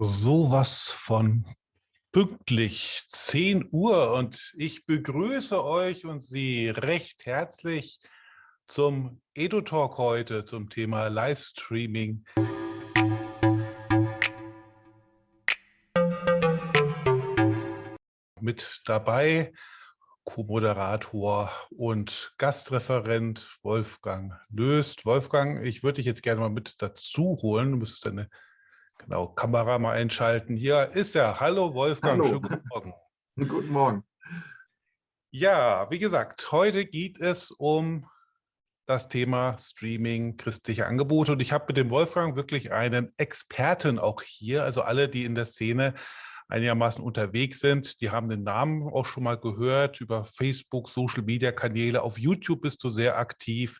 Sowas von pünktlich 10 Uhr und ich begrüße euch und Sie recht herzlich zum EduTalk heute zum Thema Livestreaming. Mit dabei Co-Moderator und Gastreferent Wolfgang Löst. Wolfgang, ich würde dich jetzt gerne mal mit dazu holen. Du müsstest deine Genau, Kamera mal einschalten. Hier ist er. Hallo Wolfgang, Hallo. schönen guten Morgen. guten Morgen. Ja, wie gesagt, heute geht es um das Thema Streaming, christliche Angebote. Und ich habe mit dem Wolfgang wirklich einen Experten auch hier. Also alle, die in der Szene einigermaßen unterwegs sind, die haben den Namen auch schon mal gehört über Facebook, Social-Media-Kanäle. Auf YouTube bist du sehr aktiv.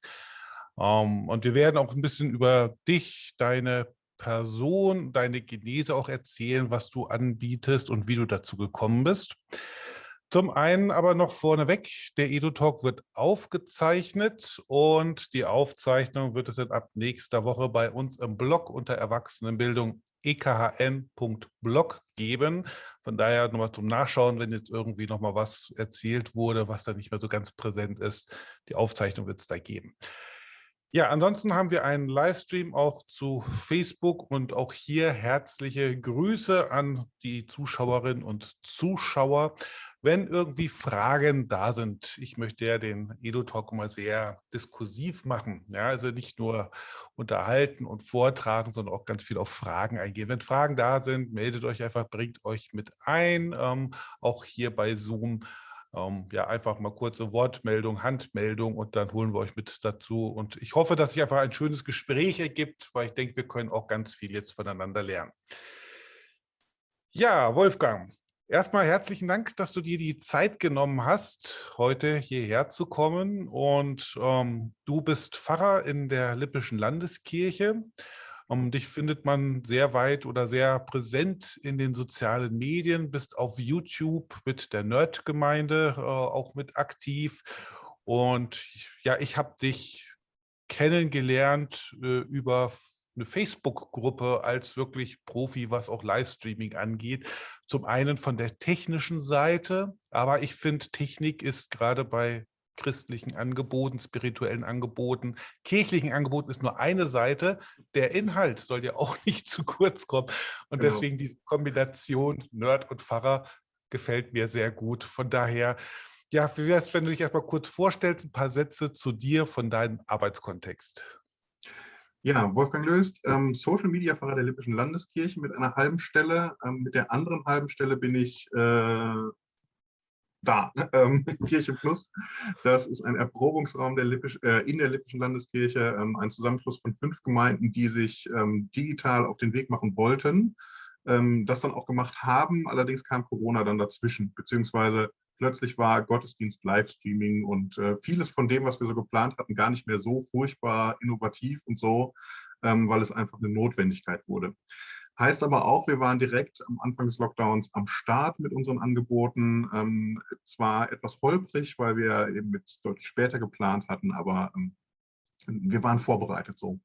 Ähm, und wir werden auch ein bisschen über dich, deine Person, deine Genese auch erzählen, was du anbietest und wie du dazu gekommen bist. Zum einen aber noch vorneweg, der EduTalk wird aufgezeichnet und die Aufzeichnung wird es dann ab nächster Woche bei uns im Blog unter Erwachsenenbildung ekhn.blog geben. Von daher nochmal zum Nachschauen, wenn jetzt irgendwie nochmal was erzählt wurde, was da nicht mehr so ganz präsent ist. Die Aufzeichnung wird es da geben. Ja, ansonsten haben wir einen Livestream auch zu Facebook und auch hier herzliche Grüße an die Zuschauerinnen und Zuschauer. Wenn irgendwie Fragen da sind, ich möchte ja den Edu-Talk mal sehr diskursiv machen, ja, also nicht nur unterhalten und vortragen, sondern auch ganz viel auf Fragen eingehen. Wenn Fragen da sind, meldet euch einfach, bringt euch mit ein, ähm, auch hier bei Zoom ähm, ja, einfach mal kurze Wortmeldung, Handmeldung und dann holen wir euch mit dazu. Und ich hoffe, dass sich einfach ein schönes Gespräch ergibt, weil ich denke, wir können auch ganz viel jetzt voneinander lernen. Ja, Wolfgang, erstmal herzlichen Dank, dass du dir die Zeit genommen hast, heute hierher zu kommen. Und ähm, du bist Pfarrer in der Lippischen Landeskirche. Um, dich findet man sehr weit oder sehr präsent in den sozialen Medien, bist auf YouTube mit der Nerd-Gemeinde äh, auch mit aktiv. Und ja, ich habe dich kennengelernt äh, über eine Facebook-Gruppe als wirklich Profi, was auch Livestreaming angeht. Zum einen von der technischen Seite, aber ich finde, Technik ist gerade bei christlichen Angeboten, spirituellen Angeboten, kirchlichen Angeboten ist nur eine Seite. Der Inhalt soll ja auch nicht zu kurz kommen. Und genau. deswegen diese Kombination Nerd und Pfarrer gefällt mir sehr gut. Von daher, ja, wie wäre es, wenn du dich erstmal kurz vorstellst, ein paar Sätze zu dir von deinem Arbeitskontext? Ja, Wolfgang Löst, ähm, Social Media Pfarrer der Lippischen Landeskirche mit einer halben Stelle. Ähm, mit der anderen halben Stelle bin ich äh, da, ähm, Kirche Plus. Das ist ein Erprobungsraum der Lippisch, äh, in der Lippischen Landeskirche, ähm, ein Zusammenschluss von fünf Gemeinden, die sich ähm, digital auf den Weg machen wollten, ähm, das dann auch gemacht haben. Allerdings kam Corona dann dazwischen, beziehungsweise plötzlich war Gottesdienst Livestreaming und äh, vieles von dem, was wir so geplant hatten, gar nicht mehr so furchtbar innovativ und so, ähm, weil es einfach eine Notwendigkeit wurde. Heißt aber auch, wir waren direkt am Anfang des Lockdowns am Start mit unseren Angeboten. Ähm, zwar etwas holprig, weil wir eben mit deutlich später geplant hatten, aber ähm, wir waren vorbereitet so.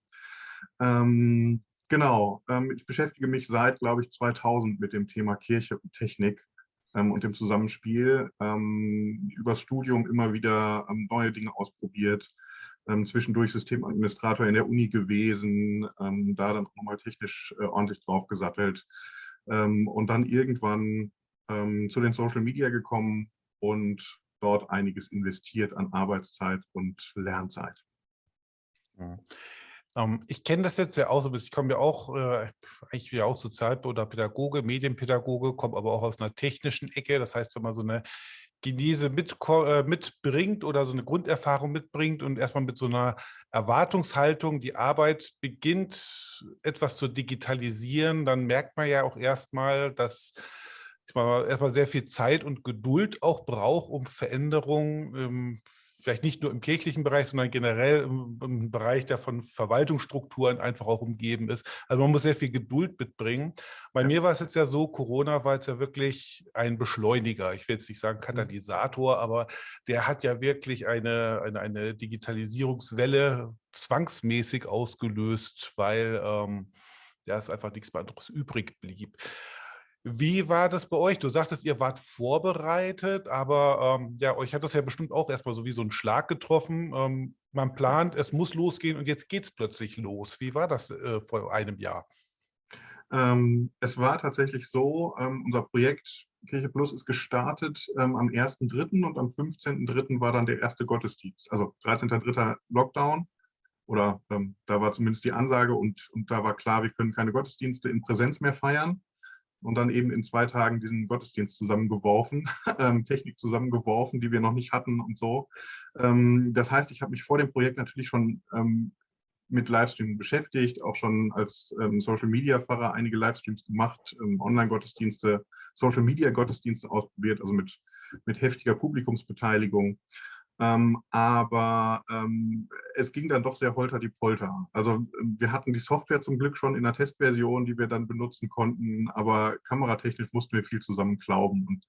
Ähm, genau, ähm, ich beschäftige mich seit, glaube ich, 2000 mit dem Thema Kirche und Technik ähm, und dem Zusammenspiel. Ähm, übers Studium immer wieder neue Dinge ausprobiert ähm, zwischendurch Systemadministrator in der Uni gewesen, ähm, da dann nochmal technisch äh, ordentlich drauf gesattelt ähm, und dann irgendwann ähm, zu den Social Media gekommen und dort einiges investiert an Arbeitszeit und Lernzeit. Ja. Ähm, ich kenne das jetzt ja auch so, ich komme ja auch, äh, eigentlich ja auch Sozial- oder Pädagoge, Medienpädagoge, komme aber auch aus einer technischen Ecke. Das heißt, wenn man so eine Genese mit, äh, mitbringt oder so eine Grunderfahrung mitbringt und erstmal mit so einer Erwartungshaltung die Arbeit beginnt, etwas zu digitalisieren, dann merkt man ja auch erstmal, dass erstmal sehr viel Zeit und Geduld auch braucht, um Veränderungen ähm, vielleicht nicht nur im kirchlichen Bereich, sondern generell im, im, Bereich, der von Verwaltungsstrukturen einfach auch umgeben ist. Also man muss sehr viel Geduld mitbringen. Bei ja. mir war es jetzt ja so, Corona war jetzt ja wirklich ein Beschleuniger. Ich will jetzt nicht sagen mhm. Katalysator, aber der hat ja wirklich eine, eine, eine Digitalisierungswelle zwangsmäßig ausgelöst, weil ähm, ja, es einfach nichts mehr anderes übrig blieb. Wie war das bei euch? Du sagtest, ihr wart vorbereitet, aber ähm, ja, euch hat das ja bestimmt auch erstmal so wie so ein Schlag getroffen. Ähm, man plant, es muss losgehen und jetzt geht es plötzlich los. Wie war das äh, vor einem Jahr? Ähm, es war tatsächlich so, ähm, unser Projekt Kirche Plus ist gestartet ähm, am 1.3. und am 15.3. war dann der erste Gottesdienst. Also 13.3. Lockdown oder ähm, da war zumindest die Ansage und, und da war klar, wir können keine Gottesdienste in Präsenz mehr feiern und dann eben in zwei Tagen diesen Gottesdienst zusammengeworfen, ähm, Technik zusammengeworfen, die wir noch nicht hatten und so. Ähm, das heißt, ich habe mich vor dem Projekt natürlich schon ähm, mit Livestream beschäftigt, auch schon als ähm, Social-Media-Pfarrer einige Livestreams gemacht, ähm, Online-Gottesdienste, Social-Media-Gottesdienste ausprobiert, also mit, mit heftiger Publikumsbeteiligung. Ähm, aber ähm, es ging dann doch sehr holter die Polter. Also ähm, wir hatten die Software zum Glück schon in der Testversion, die wir dann benutzen konnten, aber kameratechnisch mussten wir viel zusammen glauben. Und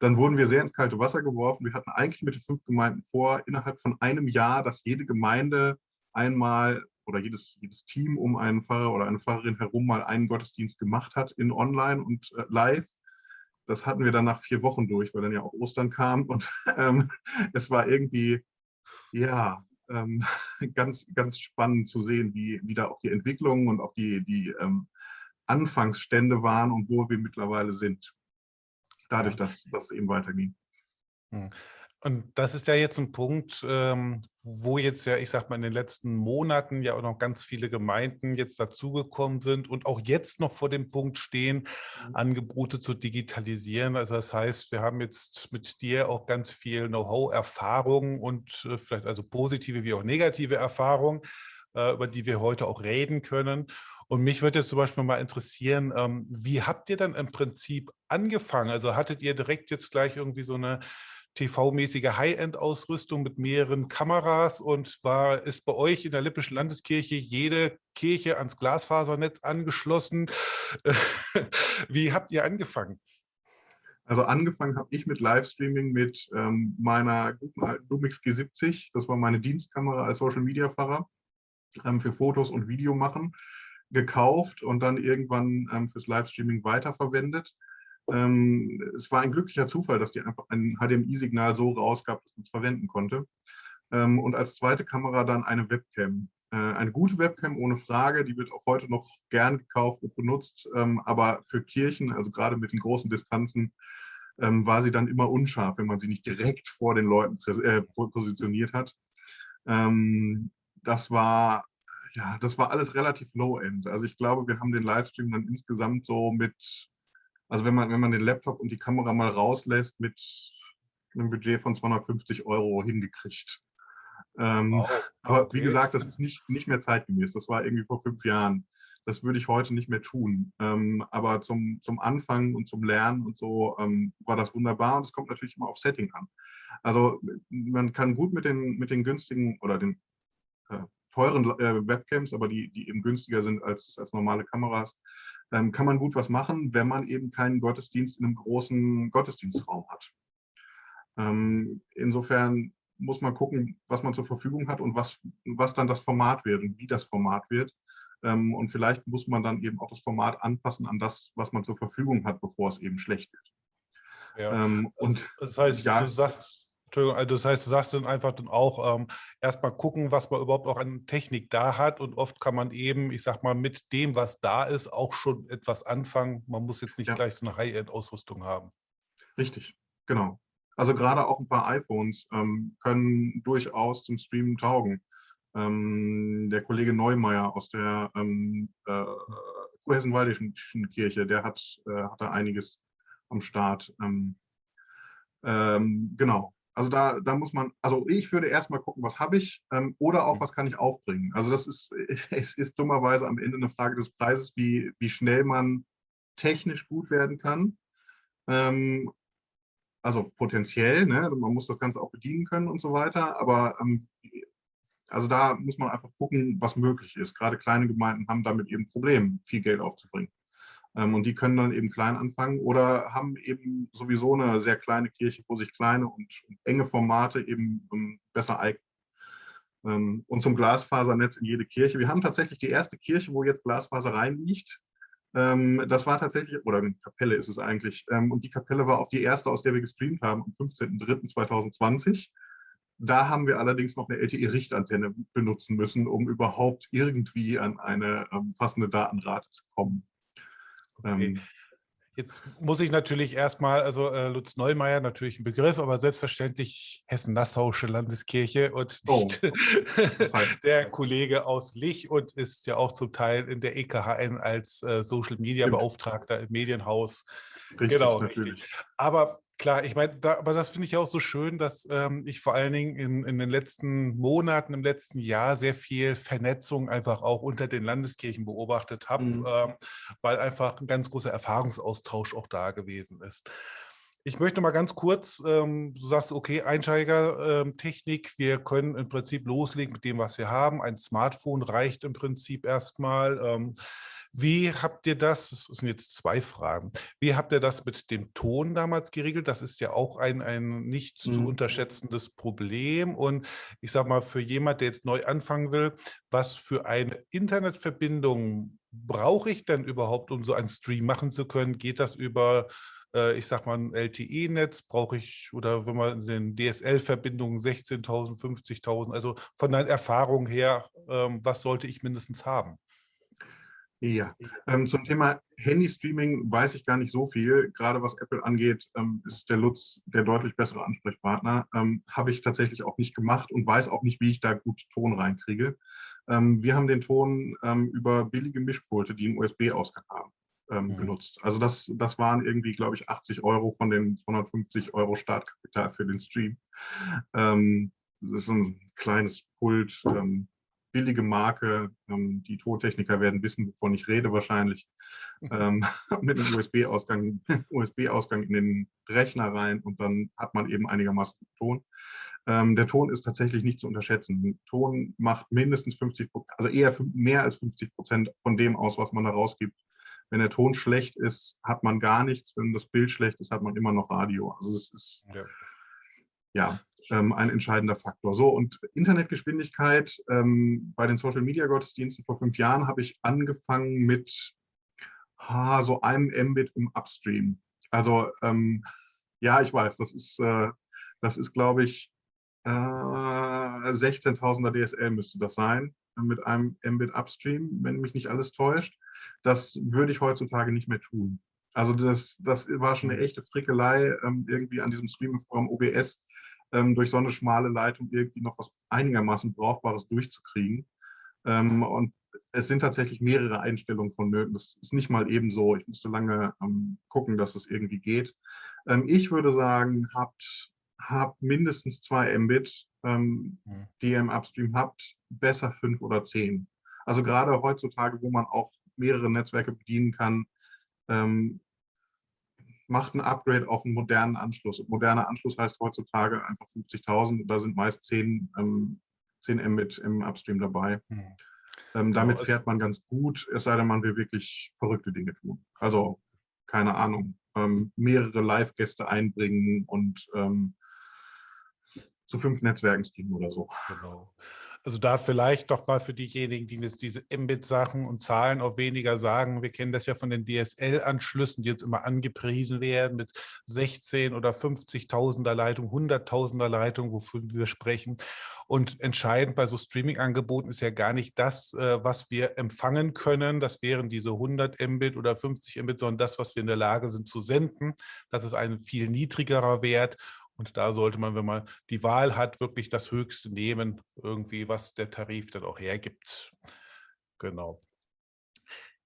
dann wurden wir sehr ins kalte Wasser geworfen. Wir hatten eigentlich mit den fünf Gemeinden vor, innerhalb von einem Jahr, dass jede Gemeinde einmal oder jedes, jedes Team um einen Pfarrer oder eine Pfarrerin herum mal einen Gottesdienst gemacht hat in Online und äh, Live das hatten wir dann nach vier Wochen durch, weil dann ja auch Ostern kam und ähm, es war irgendwie, ja, ähm, ganz, ganz spannend zu sehen, wie, wie da auch die Entwicklungen und auch die, die ähm, Anfangsstände waren und wo wir mittlerweile sind, dadurch, dass das eben weiterging. Und das ist ja jetzt ein Punkt, ähm, wo jetzt ja, ich sag mal, in den letzten Monaten ja auch noch ganz viele Gemeinden jetzt dazugekommen sind und auch jetzt noch vor dem Punkt stehen, mhm. Angebote zu digitalisieren. Also das heißt, wir haben jetzt mit dir auch ganz viel Know-how, Erfahrung und äh, vielleicht also positive wie auch negative Erfahrungen, äh, über die wir heute auch reden können. Und mich würde jetzt zum Beispiel mal interessieren, ähm, wie habt ihr dann im Prinzip angefangen? Also hattet ihr direkt jetzt gleich irgendwie so eine TV-mäßige High-End-Ausrüstung mit mehreren Kameras und war, ist bei euch in der Lippischen Landeskirche jede Kirche ans Glasfasernetz angeschlossen. Wie habt ihr angefangen? Also angefangen habe ich mit Livestreaming mit ähm, meiner guten alten Lumix G70. Das war meine Dienstkamera als Social-Media-Pfarrer ähm, für Fotos und Video machen. Gekauft und dann irgendwann ähm, fürs Livestreaming weiterverwendet. Ähm, es war ein glücklicher Zufall, dass die einfach ein HDMI-Signal so rausgab, dass man es verwenden konnte. Ähm, und als zweite Kamera dann eine Webcam. Äh, eine gute Webcam ohne Frage, die wird auch heute noch gern gekauft und benutzt, ähm, aber für Kirchen, also gerade mit den großen Distanzen, ähm, war sie dann immer unscharf, wenn man sie nicht direkt vor den Leuten äh, positioniert hat. Ähm, das war ja, das war alles relativ low-end. Also ich glaube, wir haben den Livestream dann insgesamt so mit also wenn man, wenn man den Laptop und die Kamera mal rauslässt, mit einem Budget von 250 Euro hingekriegt. Ähm, oh, okay. Aber wie gesagt, das ist nicht, nicht mehr zeitgemäß. Das war irgendwie vor fünf Jahren. Das würde ich heute nicht mehr tun. Ähm, aber zum, zum Anfang und zum Lernen und so ähm, war das wunderbar. Und es kommt natürlich immer auf Setting an. Also man kann gut mit den, mit den günstigen oder den äh, teuren äh, Webcams, aber die, die eben günstiger sind als, als normale Kameras, ähm, kann man gut was machen, wenn man eben keinen Gottesdienst in einem großen Gottesdienstraum hat. Ähm, insofern muss man gucken, was man zur Verfügung hat und was, was dann das Format wird und wie das Format wird. Ähm, und vielleicht muss man dann eben auch das Format anpassen an das, was man zur Verfügung hat, bevor es eben schlecht wird. Ja. Ähm, und das heißt, ja, du sagst, Entschuldigung, also das heißt, du sagst dann einfach dann auch ähm, erstmal gucken, was man überhaupt auch an Technik da hat und oft kann man eben, ich sag mal, mit dem, was da ist, auch schon etwas anfangen. Man muss jetzt nicht ja. gleich so eine High-End-Ausrüstung haben. Richtig, genau. Also gerade auch ein paar iPhones ähm, können durchaus zum Streamen taugen. Ähm, der Kollege Neumeier aus der ähm, äh, Kurhessen-Waldischen Kirche, der hat, äh, hat da einiges am Start. Ähm, ähm, genau, also da, da muss man, also ich würde erstmal gucken, was habe ich ähm, oder auch, mhm. was kann ich aufbringen. Also das ist, es ist dummerweise am Ende eine Frage des Preises, wie, wie schnell man technisch gut werden kann. Ähm, also potenziell, ne? man muss das Ganze auch bedienen können und so weiter, aber ähm, also da muss man einfach gucken, was möglich ist. Gerade kleine Gemeinden haben damit eben Probleme, viel Geld aufzubringen. Ähm, und die können dann eben klein anfangen oder haben eben sowieso eine sehr kleine Kirche, wo sich kleine und enge Formate eben ähm, besser eignen. ähm, und zum Glasfasernetz in jede Kirche. Wir haben tatsächlich die erste Kirche, wo jetzt Glasfaser reinliegt. Das war tatsächlich, oder eine Kapelle ist es eigentlich, und die Kapelle war auch die erste, aus der wir gestreamt haben, am 15.03.2020. Da haben wir allerdings noch eine LTE-Richtantenne benutzen müssen, um überhaupt irgendwie an eine passende Datenrate zu kommen. Okay. Ähm, Jetzt muss ich natürlich erstmal, also äh, Lutz Neumeier natürlich ein Begriff, aber selbstverständlich Hessen-Nassauische Landeskirche und oh. nicht oh. der Kollege aus Lich und ist ja auch zum Teil in der EKHN als äh, Social Media Beauftragter im Medienhaus. Richtig, genau, natürlich. Richtig. Aber Klar, ich meine, da, aber das finde ich auch so schön, dass ähm, ich vor allen Dingen in, in den letzten Monaten, im letzten Jahr sehr viel Vernetzung einfach auch unter den Landeskirchen beobachtet habe, mhm. ähm, weil einfach ein ganz großer Erfahrungsaustausch auch da gewesen ist. Ich möchte mal ganz kurz, ähm, du sagst, okay, Einsteigertechnik, ähm, wir können im Prinzip loslegen mit dem, was wir haben. Ein Smartphone reicht im Prinzip erstmal. Ähm, wie habt ihr das, das sind jetzt zwei Fragen, wie habt ihr das mit dem Ton damals geregelt? Das ist ja auch ein, ein nicht zu mhm. unterschätzendes Problem. Und ich sage mal, für jemand, der jetzt neu anfangen will, was für eine Internetverbindung brauche ich denn überhaupt, um so einen Stream machen zu können? Geht das über äh, ich sag mal, ein LTE-Netz brauche ich, oder wenn man in den DSL-Verbindungen 16.000, 50.000, also von der Erfahrung her, ähm, was sollte ich mindestens haben? Ja, ähm, zum Thema Handy-Streaming weiß ich gar nicht so viel. Gerade was Apple angeht, ähm, ist der Lutz der deutlich bessere Ansprechpartner. Ähm, Habe ich tatsächlich auch nicht gemacht und weiß auch nicht, wie ich da gut Ton reinkriege. Ähm, wir haben den Ton ähm, über billige Mischpulte, die einen USB-Ausgang haben, ähm, mhm. genutzt. Also das, das waren irgendwie, glaube ich, 80 Euro von den 250 Euro Startkapital für den Stream. das ist ein kleines Pult, billige Marke. Ähm, die Tontechniker werden wissen, wovon ich rede wahrscheinlich. Mhm. Ähm, mit einem USB-Ausgang USB -Ausgang in den Rechner rein und dann hat man eben einigermaßen Ton. Ähm, der Ton ist tatsächlich nicht zu unterschätzen. Ton macht mindestens 50 also eher mehr als 50 Prozent von dem aus, was man da rausgibt. Wenn der Ton schlecht ist, hat man gar nichts. Wenn das Bild schlecht ist, hat man immer noch Radio. Also es ist ja, ja ähm, ein entscheidender Faktor. So, und Internetgeschwindigkeit ähm, bei den Social-Media-Gottesdiensten vor fünf Jahren habe ich angefangen mit ha, so einem Mbit im Upstream. Also ähm, ja, ich weiß, das ist, äh, das ist glaube ich, äh, 16.000er DSL müsste das sein, mit einem Mbit Upstream, wenn mich nicht alles täuscht. Das würde ich heutzutage nicht mehr tun. Also das, das war schon eine echte Frickelei, ähm, irgendwie an diesem Streaming-Programm OBS durch so eine schmale Leitung irgendwie noch was einigermaßen Brauchbares durchzukriegen. Ähm, und es sind tatsächlich mehrere Einstellungen von Nöten. Das ist nicht mal eben so. Ich musste lange ähm, gucken, dass es irgendwie geht. Ähm, ich würde sagen, habt, habt mindestens zwei Mbit, ähm, die ihr im Upstream habt, besser fünf oder zehn. Also gerade heutzutage, wo man auch mehrere Netzwerke bedienen kann, ähm, macht ein Upgrade auf einen modernen Anschluss. Moderner Anschluss heißt heutzutage einfach 50.000. Da sind meist 10, ähm, 10 Mbit im Upstream dabei. Hm. Ähm, genau, damit also fährt man ganz gut, es sei denn, man will wirklich verrückte Dinge tun. Also, keine Ahnung, ähm, mehrere Live-Gäste einbringen und ähm, zu fünf Netzwerken streamen oder so. Genau. Also da vielleicht doch mal für diejenigen, die jetzt diese Mbit-Sachen und Zahlen auch weniger sagen. Wir kennen das ja von den DSL-Anschlüssen, die jetzt immer angepriesen werden mit 16 oder 50.000er Leitung, 100.000er Leitung, wofür wir sprechen. Und entscheidend bei so Streaming-Angeboten ist ja gar nicht das, äh, was wir empfangen können. Das wären diese 100 Mbit oder 50 Mbit, sondern das, was wir in der Lage sind zu senden. Das ist ein viel niedrigerer Wert. Und da sollte man, wenn man die Wahl hat, wirklich das Höchste nehmen, irgendwie, was der Tarif dann auch hergibt. Genau.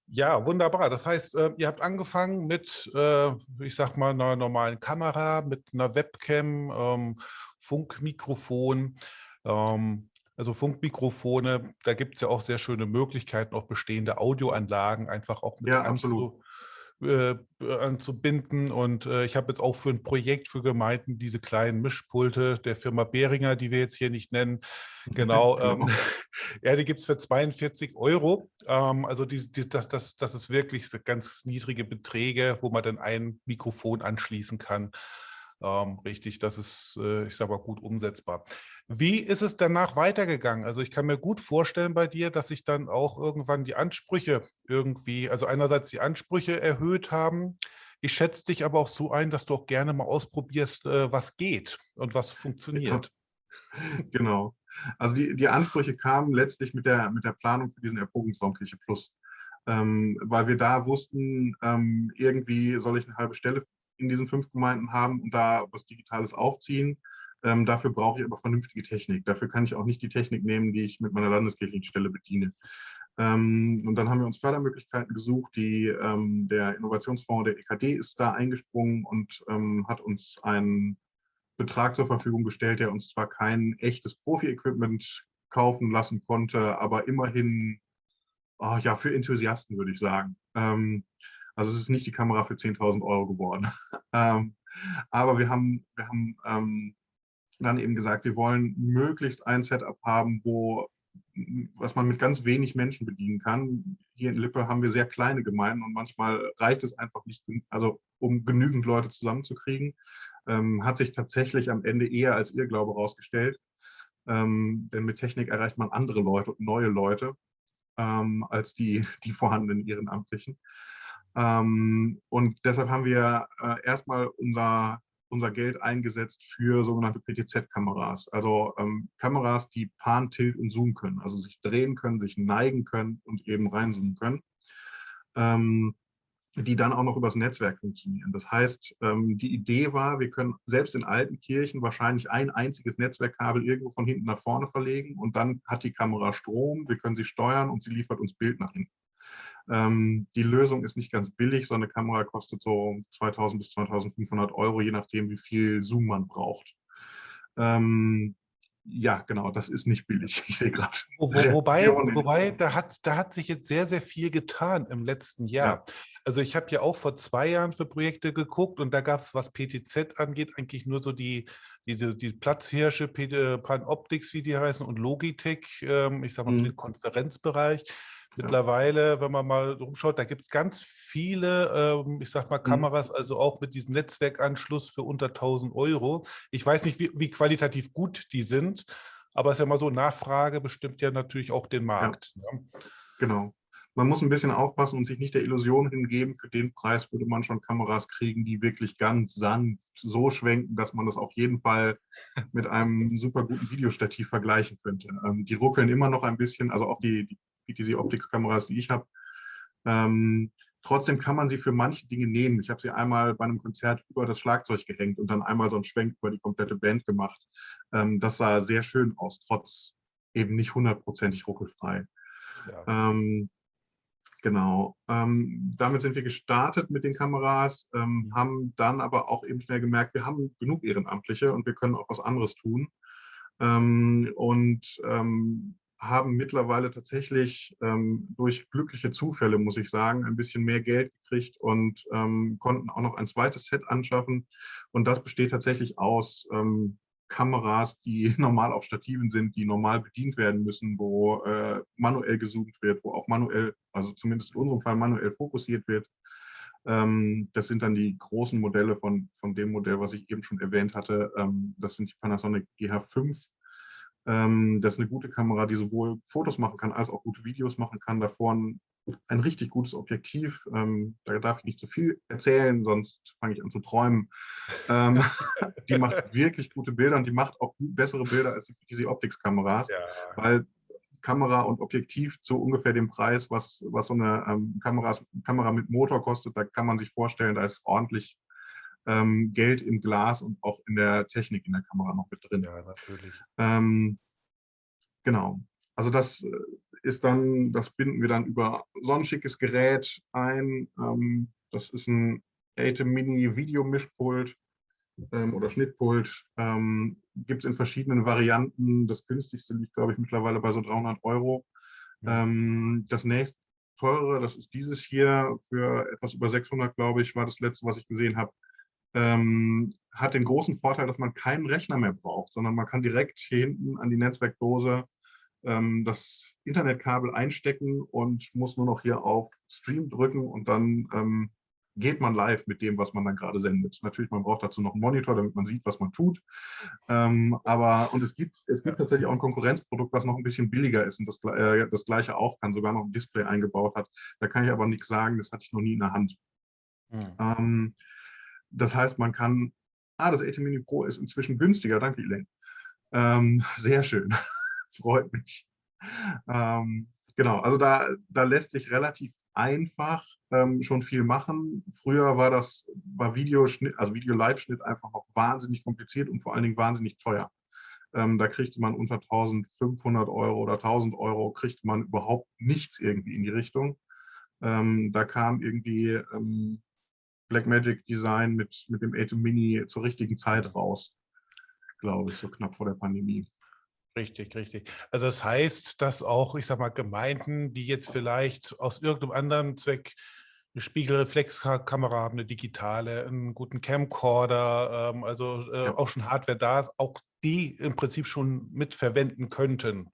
Ja, wunderbar. Das heißt, äh, ihr habt angefangen mit, äh, ich sag mal, einer normalen Kamera, mit einer Webcam, ähm, Funkmikrofon. Ähm, also Funkmikrofone, da gibt es ja auch sehr schöne Möglichkeiten, auch bestehende Audioanlagen einfach auch mit ja, absolut äh, anzubinden. Und äh, ich habe jetzt auch für ein Projekt für Gemeinden diese kleinen Mischpulte der Firma Behringer, die wir jetzt hier nicht nennen. Genau. Ähm, genau. ja, die gibt es für 42 Euro. Ähm, also die, die, das, das, das ist wirklich ganz niedrige Beträge, wo man dann ein Mikrofon anschließen kann. Ähm, richtig, das ist, äh, ich sage mal, gut umsetzbar. Wie ist es danach weitergegangen? Also ich kann mir gut vorstellen bei dir, dass sich dann auch irgendwann die Ansprüche irgendwie, also einerseits die Ansprüche erhöht haben. Ich schätze dich aber auch so ein, dass du auch gerne mal ausprobierst, äh, was geht und was funktioniert. Ja. Genau. Also die, die Ansprüche kamen letztlich mit der, mit der Planung für diesen Erprobungsraumkirche Plus. Ähm, weil wir da wussten, ähm, irgendwie soll ich eine halbe Stelle in diesen fünf Gemeinden haben und da was Digitales aufziehen. Ähm, dafür brauche ich aber vernünftige Technik. Dafür kann ich auch nicht die Technik nehmen, die ich mit meiner landeskirchlichen Stelle bediene. Ähm, und dann haben wir uns Fördermöglichkeiten gesucht. Die, ähm, der Innovationsfonds der EKD ist da eingesprungen und ähm, hat uns einen Betrag zur Verfügung gestellt, der uns zwar kein echtes Profi-Equipment kaufen lassen konnte, aber immerhin oh, ja, für Enthusiasten, würde ich sagen. Ähm, also es ist nicht die Kamera für 10.000 Euro geworden. ähm, aber wir haben, wir haben ähm, dann eben gesagt, wir wollen möglichst ein Setup haben, wo was man mit ganz wenig Menschen bedienen kann. Hier in Lippe haben wir sehr kleine Gemeinden und manchmal reicht es einfach nicht, also um genügend Leute zusammenzukriegen. Ähm, hat sich tatsächlich am Ende eher als Irrglaube herausgestellt. Ähm, denn mit Technik erreicht man andere Leute und neue Leute ähm, als die, die vorhandenen Ehrenamtlichen. Ähm, und deshalb haben wir äh, erstmal unser, unser Geld eingesetzt für sogenannte PTZ-Kameras. Also ähm, Kameras, die Pan, Tilt und Zoom können, also sich drehen können, sich neigen können und eben reinzoomen können. Ähm, die dann auch noch übers Netzwerk funktionieren. Das heißt, ähm, die Idee war, wir können selbst in alten Kirchen wahrscheinlich ein einziges Netzwerkkabel irgendwo von hinten nach vorne verlegen und dann hat die Kamera Strom, wir können sie steuern und sie liefert uns Bild nach hinten. Ähm, die Lösung ist nicht ganz billig, so eine Kamera kostet so 2000 bis 2500 Euro, je nachdem, wie viel Zoom man braucht. Ähm, ja, genau, das ist nicht billig. Ich sehe gerade. Wo, wobei, wobei da, hat, da hat sich jetzt sehr, sehr viel getan im letzten Jahr. Ja. Also ich habe ja auch vor zwei Jahren für Projekte geguckt und da gab es, was PTZ angeht, eigentlich nur so die, diese die Platzhirsche, Panoptics, wie die heißen, und Logitech, ähm, ich sage mal, mhm. den Konferenzbereich. Mittlerweile, wenn man mal rumschaut, da gibt es ganz viele, ähm, ich sag mal, mhm. Kameras, mhm. also auch mit diesem Netzwerkanschluss für unter 1000 Euro. Ich weiß nicht, wie, wie qualitativ gut die sind, aber es ist ja mal so, Nachfrage bestimmt ja natürlich auch den Markt. Ja. Ne? Genau. Man muss ein bisschen aufpassen und sich nicht der Illusion hingeben, für den Preis würde man schon Kameras kriegen, die wirklich ganz sanft so schwenken, dass man das auf jeden Fall mit einem super guten Videostativ vergleichen könnte. Ähm, die ruckeln immer noch ein bisschen, also auch die, die PTZ Optics Kameras, die ich habe. Ähm, trotzdem kann man sie für manche Dinge nehmen. Ich habe sie einmal bei einem Konzert über das Schlagzeug gehängt und dann einmal so einen Schwenk über die komplette Band gemacht. Ähm, das sah sehr schön aus, trotz eben nicht hundertprozentig ruckelfrei. Ja. Ähm, genau. Ähm, damit sind wir gestartet mit den Kameras, ähm, haben dann aber auch eben schnell gemerkt, wir haben genug Ehrenamtliche und wir können auch was anderes tun. Ähm, und haben mittlerweile tatsächlich ähm, durch glückliche Zufälle, muss ich sagen, ein bisschen mehr Geld gekriegt und ähm, konnten auch noch ein zweites Set anschaffen. Und das besteht tatsächlich aus ähm, Kameras, die normal auf Stativen sind, die normal bedient werden müssen, wo äh, manuell gezoomt wird, wo auch manuell, also zumindest in unserem Fall manuell fokussiert wird. Ähm, das sind dann die großen Modelle von, von dem Modell, was ich eben schon erwähnt hatte. Ähm, das sind die Panasonic GH5 ähm, das ist eine gute Kamera, die sowohl Fotos machen kann, als auch gute Videos machen kann. Davor ein, ein richtig gutes Objektiv. Ähm, da darf ich nicht zu viel erzählen, sonst fange ich an zu träumen. Ähm, die macht wirklich gute Bilder und die macht auch bessere Bilder als diese Optics-Kameras, ja. weil Kamera und Objektiv zu ungefähr dem Preis, was, was so eine ähm, Kameras, Kamera mit Motor kostet, da kann man sich vorstellen, da ist ordentlich ähm, Geld im Glas und auch in der Technik in der Kamera noch mit drin. Ja, natürlich. Ähm, genau. Also das äh, ist dann, das binden wir dann über so ein schickes Gerät ein. Ähm, das ist ein ATEM Mini Videomischpult ähm, oder Schnittpult. Ähm, Gibt es in verschiedenen Varianten. Das günstigste liegt, glaube ich, mittlerweile bei so 300 Euro. Ähm, das nächste teure, das ist dieses hier für etwas über 600, glaube ich, war das letzte, was ich gesehen habe ähm, hat den großen Vorteil, dass man keinen Rechner mehr braucht, sondern man kann direkt hier hinten an die Netzwerkdose ähm, das Internetkabel einstecken und muss nur noch hier auf Stream drücken und dann ähm, geht man live mit dem, was man dann gerade sendet. Natürlich, man braucht dazu noch einen Monitor, damit man sieht, was man tut. Ähm, aber, und es gibt, es gibt tatsächlich auch ein Konkurrenzprodukt, was noch ein bisschen billiger ist und das, äh, das gleiche auch kann, sogar noch ein Display eingebaut hat. Da kann ich aber nichts sagen, das hatte ich noch nie in der Hand. Hm. Ähm, das heißt, man kann, ah, das AT Mini Pro ist inzwischen günstiger, danke Elaine. Ähm, sehr schön, freut mich. Ähm, genau, also da, da lässt sich relativ einfach ähm, schon viel machen. Früher war das, war Videoschnitt, also Video-Live-Schnitt einfach noch wahnsinnig kompliziert und vor allen Dingen wahnsinnig teuer. Ähm, da kriegte man unter 1500 Euro oder 1000 Euro, kriegte man überhaupt nichts irgendwie in die Richtung. Ähm, da kam irgendwie ähm, Blackmagic Design mit, mit dem Atom Mini zur richtigen Zeit raus, glaube ich, so knapp vor der Pandemie. Richtig, richtig. Also das heißt, dass auch, ich sag mal, Gemeinden, die jetzt vielleicht aus irgendeinem anderen Zweck eine Spiegelreflexkamera haben, eine digitale, einen guten Camcorder, ähm, also äh, ja. auch schon Hardware da ist, auch die im Prinzip schon mitverwenden könnten.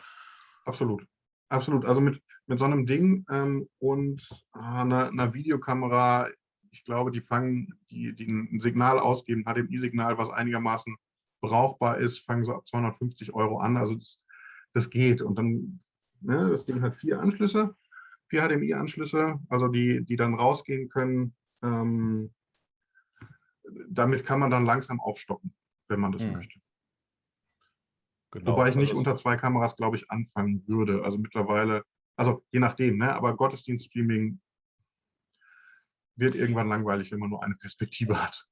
Absolut. Absolut. Also mit, mit so einem Ding ähm, und äh, einer, einer, Videokamera, ich glaube, die fangen, die, die ein Signal ausgeben, HDMI-Signal, was einigermaßen brauchbar ist, fangen so ab 250 Euro an. Also das, das geht. Und dann, ne, das Ding hat vier Anschlüsse, vier HDMI-Anschlüsse, also die, die dann rausgehen können. Ähm, damit kann man dann langsam aufstocken, wenn man das hm. möchte. Genau, Wobei ich nicht also unter zwei Kameras, glaube ich, anfangen würde. Also mittlerweile, also je nachdem, ne? aber Gottesdienststreaming wird irgendwann langweilig, wenn man nur eine Perspektive hat.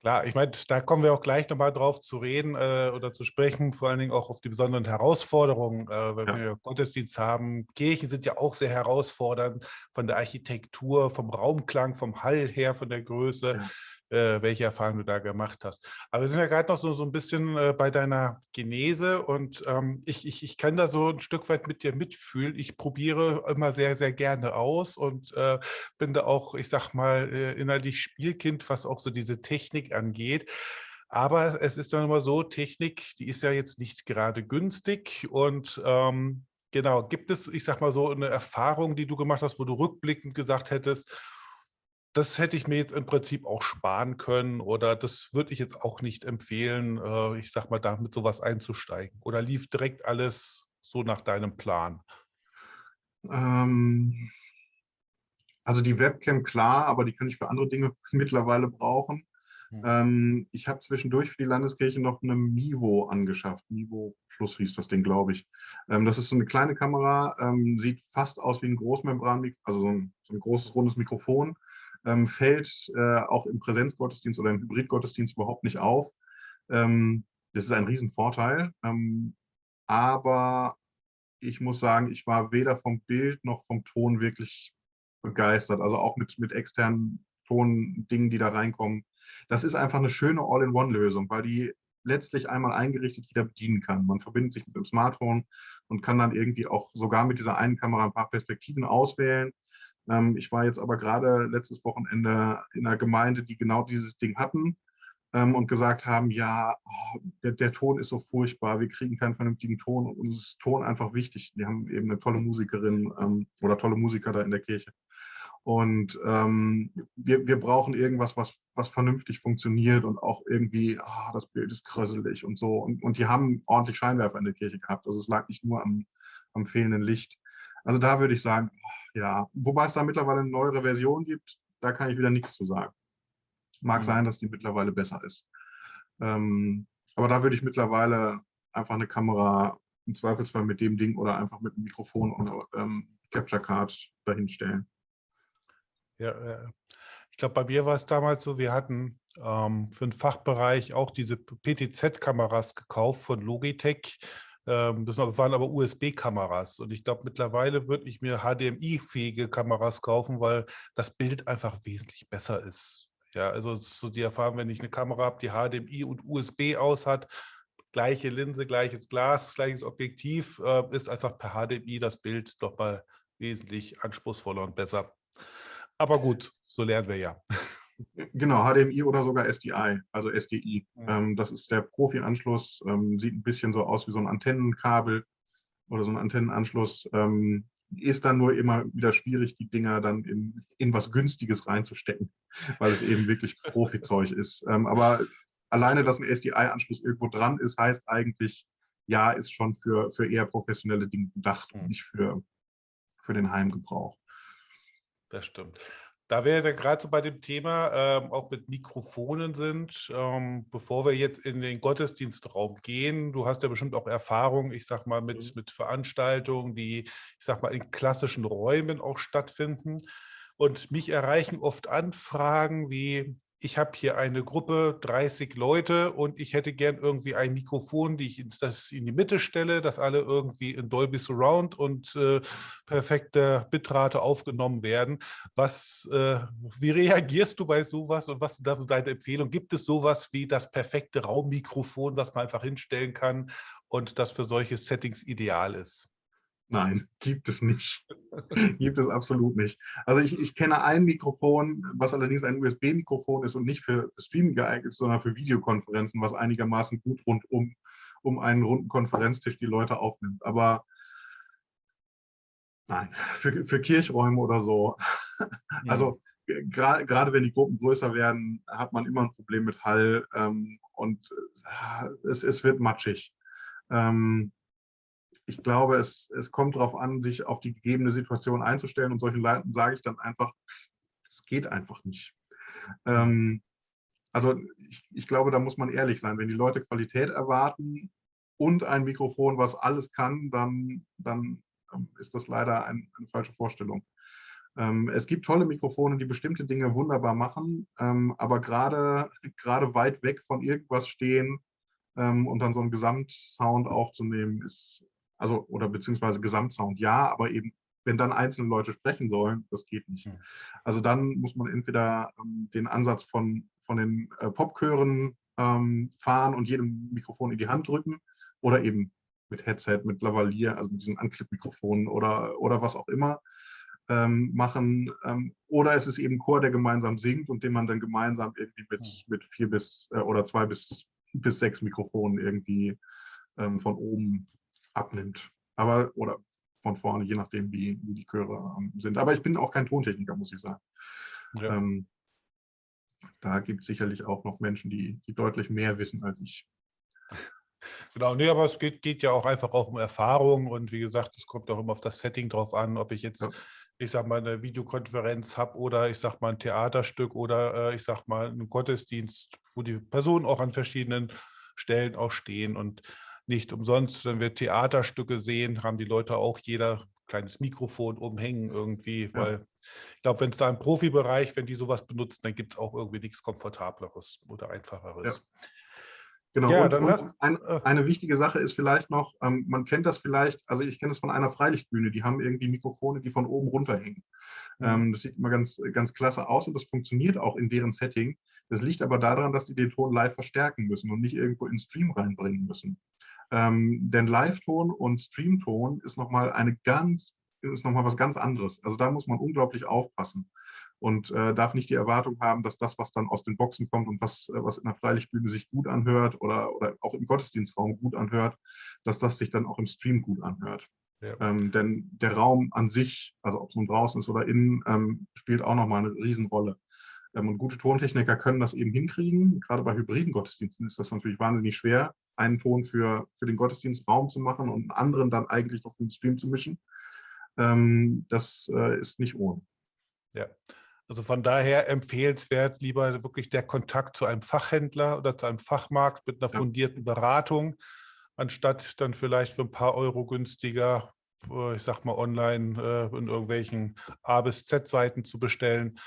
Klar, ich meine, da kommen wir auch gleich nochmal drauf zu reden äh, oder zu sprechen, vor allen Dingen auch auf die besonderen Herausforderungen, äh, wenn ja. wir Gottesdienst haben. Kirchen sind ja auch sehr herausfordernd von der Architektur, vom Raumklang, vom Hall her, von der Größe. Ja äh, welche Erfahrungen du da gemacht hast. Aber wir sind ja gerade noch so, so ein bisschen äh, bei deiner Genese und ähm, ich, ich, ich kann da so ein Stück weit mit dir mitfühlen. Ich probiere immer sehr, sehr gerne aus und äh, bin da auch, ich sag mal, äh, innerlich Spielkind, was auch so diese Technik angeht. Aber es ist dann immer so, Technik, die ist ja jetzt nicht gerade günstig und ähm, genau, gibt es, ich sag mal so, eine Erfahrung, die du gemacht hast, wo du rückblickend gesagt hättest, das hätte ich mir jetzt im Prinzip auch sparen können oder das würde ich jetzt auch nicht empfehlen, äh, ich sag mal, da mit sowas einzusteigen. Oder lief direkt alles so nach deinem Plan? Ähm, also die Webcam klar, aber die kann ich für andere Dinge mittlerweile brauchen. Hm. Ähm, ich habe zwischendurch für die Landeskirche noch eine Mivo angeschafft. Mivo Plus hieß das Ding, glaube ich. Ähm, das ist so eine kleine Kamera, ähm, sieht fast aus wie ein Großmembran, also so ein, so ein großes rundes Mikrofon ähm, fällt äh, auch im Präsenzgottesdienst oder im Hybridgottesdienst überhaupt nicht auf. Ähm, das ist ein Riesenvorteil. Ähm, aber ich muss sagen, ich war weder vom Bild noch vom Ton wirklich begeistert. Also auch mit, mit externen Tondingen, die da reinkommen. Das ist einfach eine schöne All-in-One-Lösung, weil die letztlich einmal eingerichtet jeder bedienen kann. Man verbindet sich mit dem Smartphone und kann dann irgendwie auch sogar mit dieser einen Kamera ein paar Perspektiven auswählen. Ähm, ich war jetzt aber gerade letztes Wochenende in einer Gemeinde, die genau dieses Ding hatten ähm, und gesagt haben, ja, oh, der, der, Ton ist so furchtbar, wir kriegen keinen vernünftigen Ton und uns ist Ton einfach wichtig. Die haben eben eine tolle Musikerin ähm, oder tolle Musiker da in der Kirche. Und ähm, wir, wir brauchen irgendwas, was, was vernünftig funktioniert und auch irgendwie, oh, das Bild ist kröselig und so. Und, und die haben ordentlich Scheinwerfer in der Kirche gehabt. Also es lag nicht nur am, am fehlenden Licht. Also da würde ich sagen, ja, wobei es da mittlerweile eine neuere Version gibt, da kann ich wieder nichts zu sagen. Mag mhm. sein, dass die mittlerweile besser ist. Ähm, aber da würde ich mittlerweile einfach eine Kamera im Zweifelsfall mit dem Ding oder einfach mit einem Mikrofon und ähm, Capture Card dahinstellen. Ja, äh, ich glaube, bei mir war es damals so, wir hatten ähm, für den Fachbereich auch diese PTZ-Kameras gekauft von Logitech das waren aber USB-Kameras und ich glaube, mittlerweile würde ich mir HDMI-fähige Kameras kaufen, weil das Bild einfach wesentlich besser ist. Ja, also so die Erfahrung, wenn ich eine Kamera habe, die HDMI und USB aus hat, gleiche Linse, gleiches Glas, gleiches Objektiv, äh, ist einfach per HDMI das Bild doch mal wesentlich anspruchsvoller und besser. Aber gut, so lernen wir ja. Genau, HDMI oder sogar SDI, also SDI. Ja. Ähm, das ist der Profi-Anschluss, ähm, sieht ein bisschen so aus wie so ein Antennenkabel oder so ein Antennenanschluss. Ähm, ist dann nur immer wieder schwierig, die Dinger dann in, in was Günstiges reinzustecken, weil es eben wirklich Profi-Zeug ist. Ähm, aber alleine, dass ein SDI-Anschluss irgendwo dran ist, heißt eigentlich, ja, ist schon für, für eher professionelle Dinge gedacht und hm. nicht für, für den Heimgebrauch. Das stimmt. Da wir ja gerade so bei dem Thema ähm, auch mit Mikrofonen sind, ähm, bevor wir jetzt in den Gottesdienstraum gehen, du hast ja bestimmt auch Erfahrung, ich sag mal, mit, mhm. mit Veranstaltungen, die, ich sag mal, in klassischen Räumen auch stattfinden. Und mich erreichen oft Anfragen wie, ich habe hier eine Gruppe, 30 Leute und ich hätte gern irgendwie ein Mikrofon, die ich in, das in die Mitte stelle, dass alle irgendwie in Dolby Surround und äh, perfekte Bitrate aufgenommen werden. Was, äh, wie reagierst du bei sowas und was sind da so deine Empfehlungen? Gibt es sowas wie das perfekte Raummikrofon, das man einfach hinstellen kann und das für solche Settings ideal ist? Nein, gibt es nicht. gibt es absolut nicht. Also ich, ich kenne ein Mikrofon, was allerdings ein USB-Mikrofon ist und nicht für, für Streaming geeignet ist, sondern für Videokonferenzen, was einigermaßen gut rund um, um einen runden Konferenztisch die Leute aufnimmt. Aber nein, für, für Kirchräume oder so. Ja. Also gerade wenn die Gruppen größer werden, hat man immer ein Problem mit Hall ähm, und äh, es, es wird matschig. Ähm, ich glaube, es, es kommt darauf an, sich auf die gegebene Situation einzustellen und solchen Leuten sage ich dann einfach, es geht einfach nicht. Ähm, also ich, ich glaube, da muss man ehrlich sein. Wenn die Leute Qualität erwarten und ein Mikrofon, was alles kann, dann, dann ähm, ist das leider ein, eine falsche Vorstellung. Ähm, es gibt tolle Mikrofone, die bestimmte Dinge wunderbar machen, ähm, aber gerade weit weg von irgendwas stehen ähm, und dann so einen Gesamtsound aufzunehmen, ist, also oder beziehungsweise Gesamtsound ja, aber eben wenn dann einzelne Leute sprechen sollen, das geht nicht. Hm. Also dann muss man entweder ähm, den Ansatz von, von den äh, Popchören ähm, fahren und jedem Mikrofon in die Hand drücken oder eben mit Headset, mit Lavalier, also mit diesen Anklipp-Mikrofonen oder, oder was auch immer ähm, machen. Ähm, oder es ist eben Chor, der gemeinsam singt und den man dann gemeinsam irgendwie mit, hm. mit vier bis äh, oder zwei bis, bis sechs Mikrofonen irgendwie ähm, von oben abnimmt. Aber, oder von vorne, je nachdem, wie, wie die Chöre ähm, sind. Aber ich bin auch kein Tontechniker, muss ich sagen. Ja. Ähm, da gibt es sicherlich auch noch Menschen, die, die deutlich mehr wissen als ich. Genau, nee, aber es geht, geht ja auch einfach auch um Erfahrung und wie gesagt, es kommt auch immer auf das Setting drauf an, ob ich jetzt, ja. ich sag mal, eine Videokonferenz habe oder ich sag mal ein Theaterstück oder äh, ich sag mal einen Gottesdienst, wo die Personen auch an verschiedenen Stellen auch stehen und nicht umsonst, wenn wir Theaterstücke sehen, haben die Leute auch jeder kleines Mikrofon umhängen irgendwie, weil ja. ich glaube, wenn es da im Profibereich, wenn die sowas benutzen, dann gibt es auch irgendwie nichts Komfortableres oder Einfacheres. Ja. Genau, ja, und, und ein, äh. eine wichtige Sache ist vielleicht noch, ähm, man kennt das vielleicht, also ich kenne es von einer Freilichtbühne, die haben irgendwie Mikrofone, die von oben runterhängen. Mhm. Ähm, das sieht immer ganz, ganz klasse aus und das funktioniert auch in deren Setting. Das liegt aber daran, dass die den Ton live verstärken müssen und nicht irgendwo in den Stream reinbringen müssen. Ähm, denn Live-Ton und Stream-Ton ist nochmal eine ganz, ist nochmal was ganz anderes. Also da muss man unglaublich aufpassen und äh, darf nicht die Erwartung haben, dass das, was dann aus den Boxen kommt und was, äh, was in der Freilichtbühne sich gut anhört oder, oder auch im Gottesdienstraum gut anhört, dass das sich dann auch im Stream gut anhört. Ja. Ähm, denn der Raum an sich, also ob es nun draußen ist oder innen, ähm, spielt auch nochmal eine Riesenrolle. Ähm, und gute Tontechniker können das eben hinkriegen. Gerade bei hybriden Gottesdiensten ist das natürlich wahnsinnig schwer, einen Ton für, für den Gottesdienstraum zu machen und einen anderen dann eigentlich noch für den Stream zu mischen. Ähm, das äh, ist nicht ohne. Ja, also von daher empfehlenswert lieber wirklich der Kontakt zu einem Fachhändler oder zu einem Fachmarkt mit einer fundierten Beratung, anstatt dann vielleicht für ein paar Euro günstiger, äh, ich sag mal online äh, in irgendwelchen A bis Z-Seiten zu bestellen.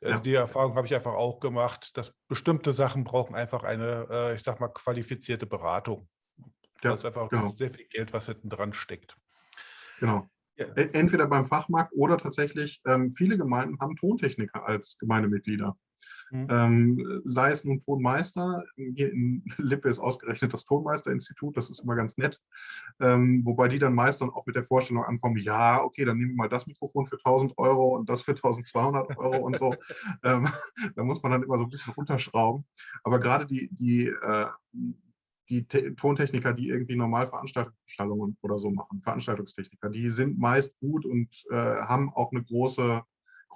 Also ja. die Erfahrung habe ich einfach auch gemacht, dass bestimmte Sachen brauchen einfach eine, äh, ich sag mal, qualifizierte Beratung. Ja, das ist einfach genau. sehr viel Geld, was hinten dran steckt. Genau. Ja. Entweder beim Fachmarkt oder tatsächlich, ähm, viele Gemeinden haben Tontechniker als Gemeindemitglieder. Mhm. Ähm, sei es nun Tonmeister, hier in Lippe ist ausgerechnet das Tonmeisterinstitut, das ist immer ganz nett, ähm, wobei die dann meist dann auch mit der Vorstellung ankommen, ja, okay, dann nehmen wir mal das Mikrofon für 1000 Euro und das für 1200 Euro und so. Ähm, da muss man dann immer so ein bisschen runterschrauben. Aber gerade die, die, äh, die Tontechniker, die irgendwie normal Veranstaltungsstallungen oder so machen, Veranstaltungstechniker, die sind meist gut und äh, haben auch eine große,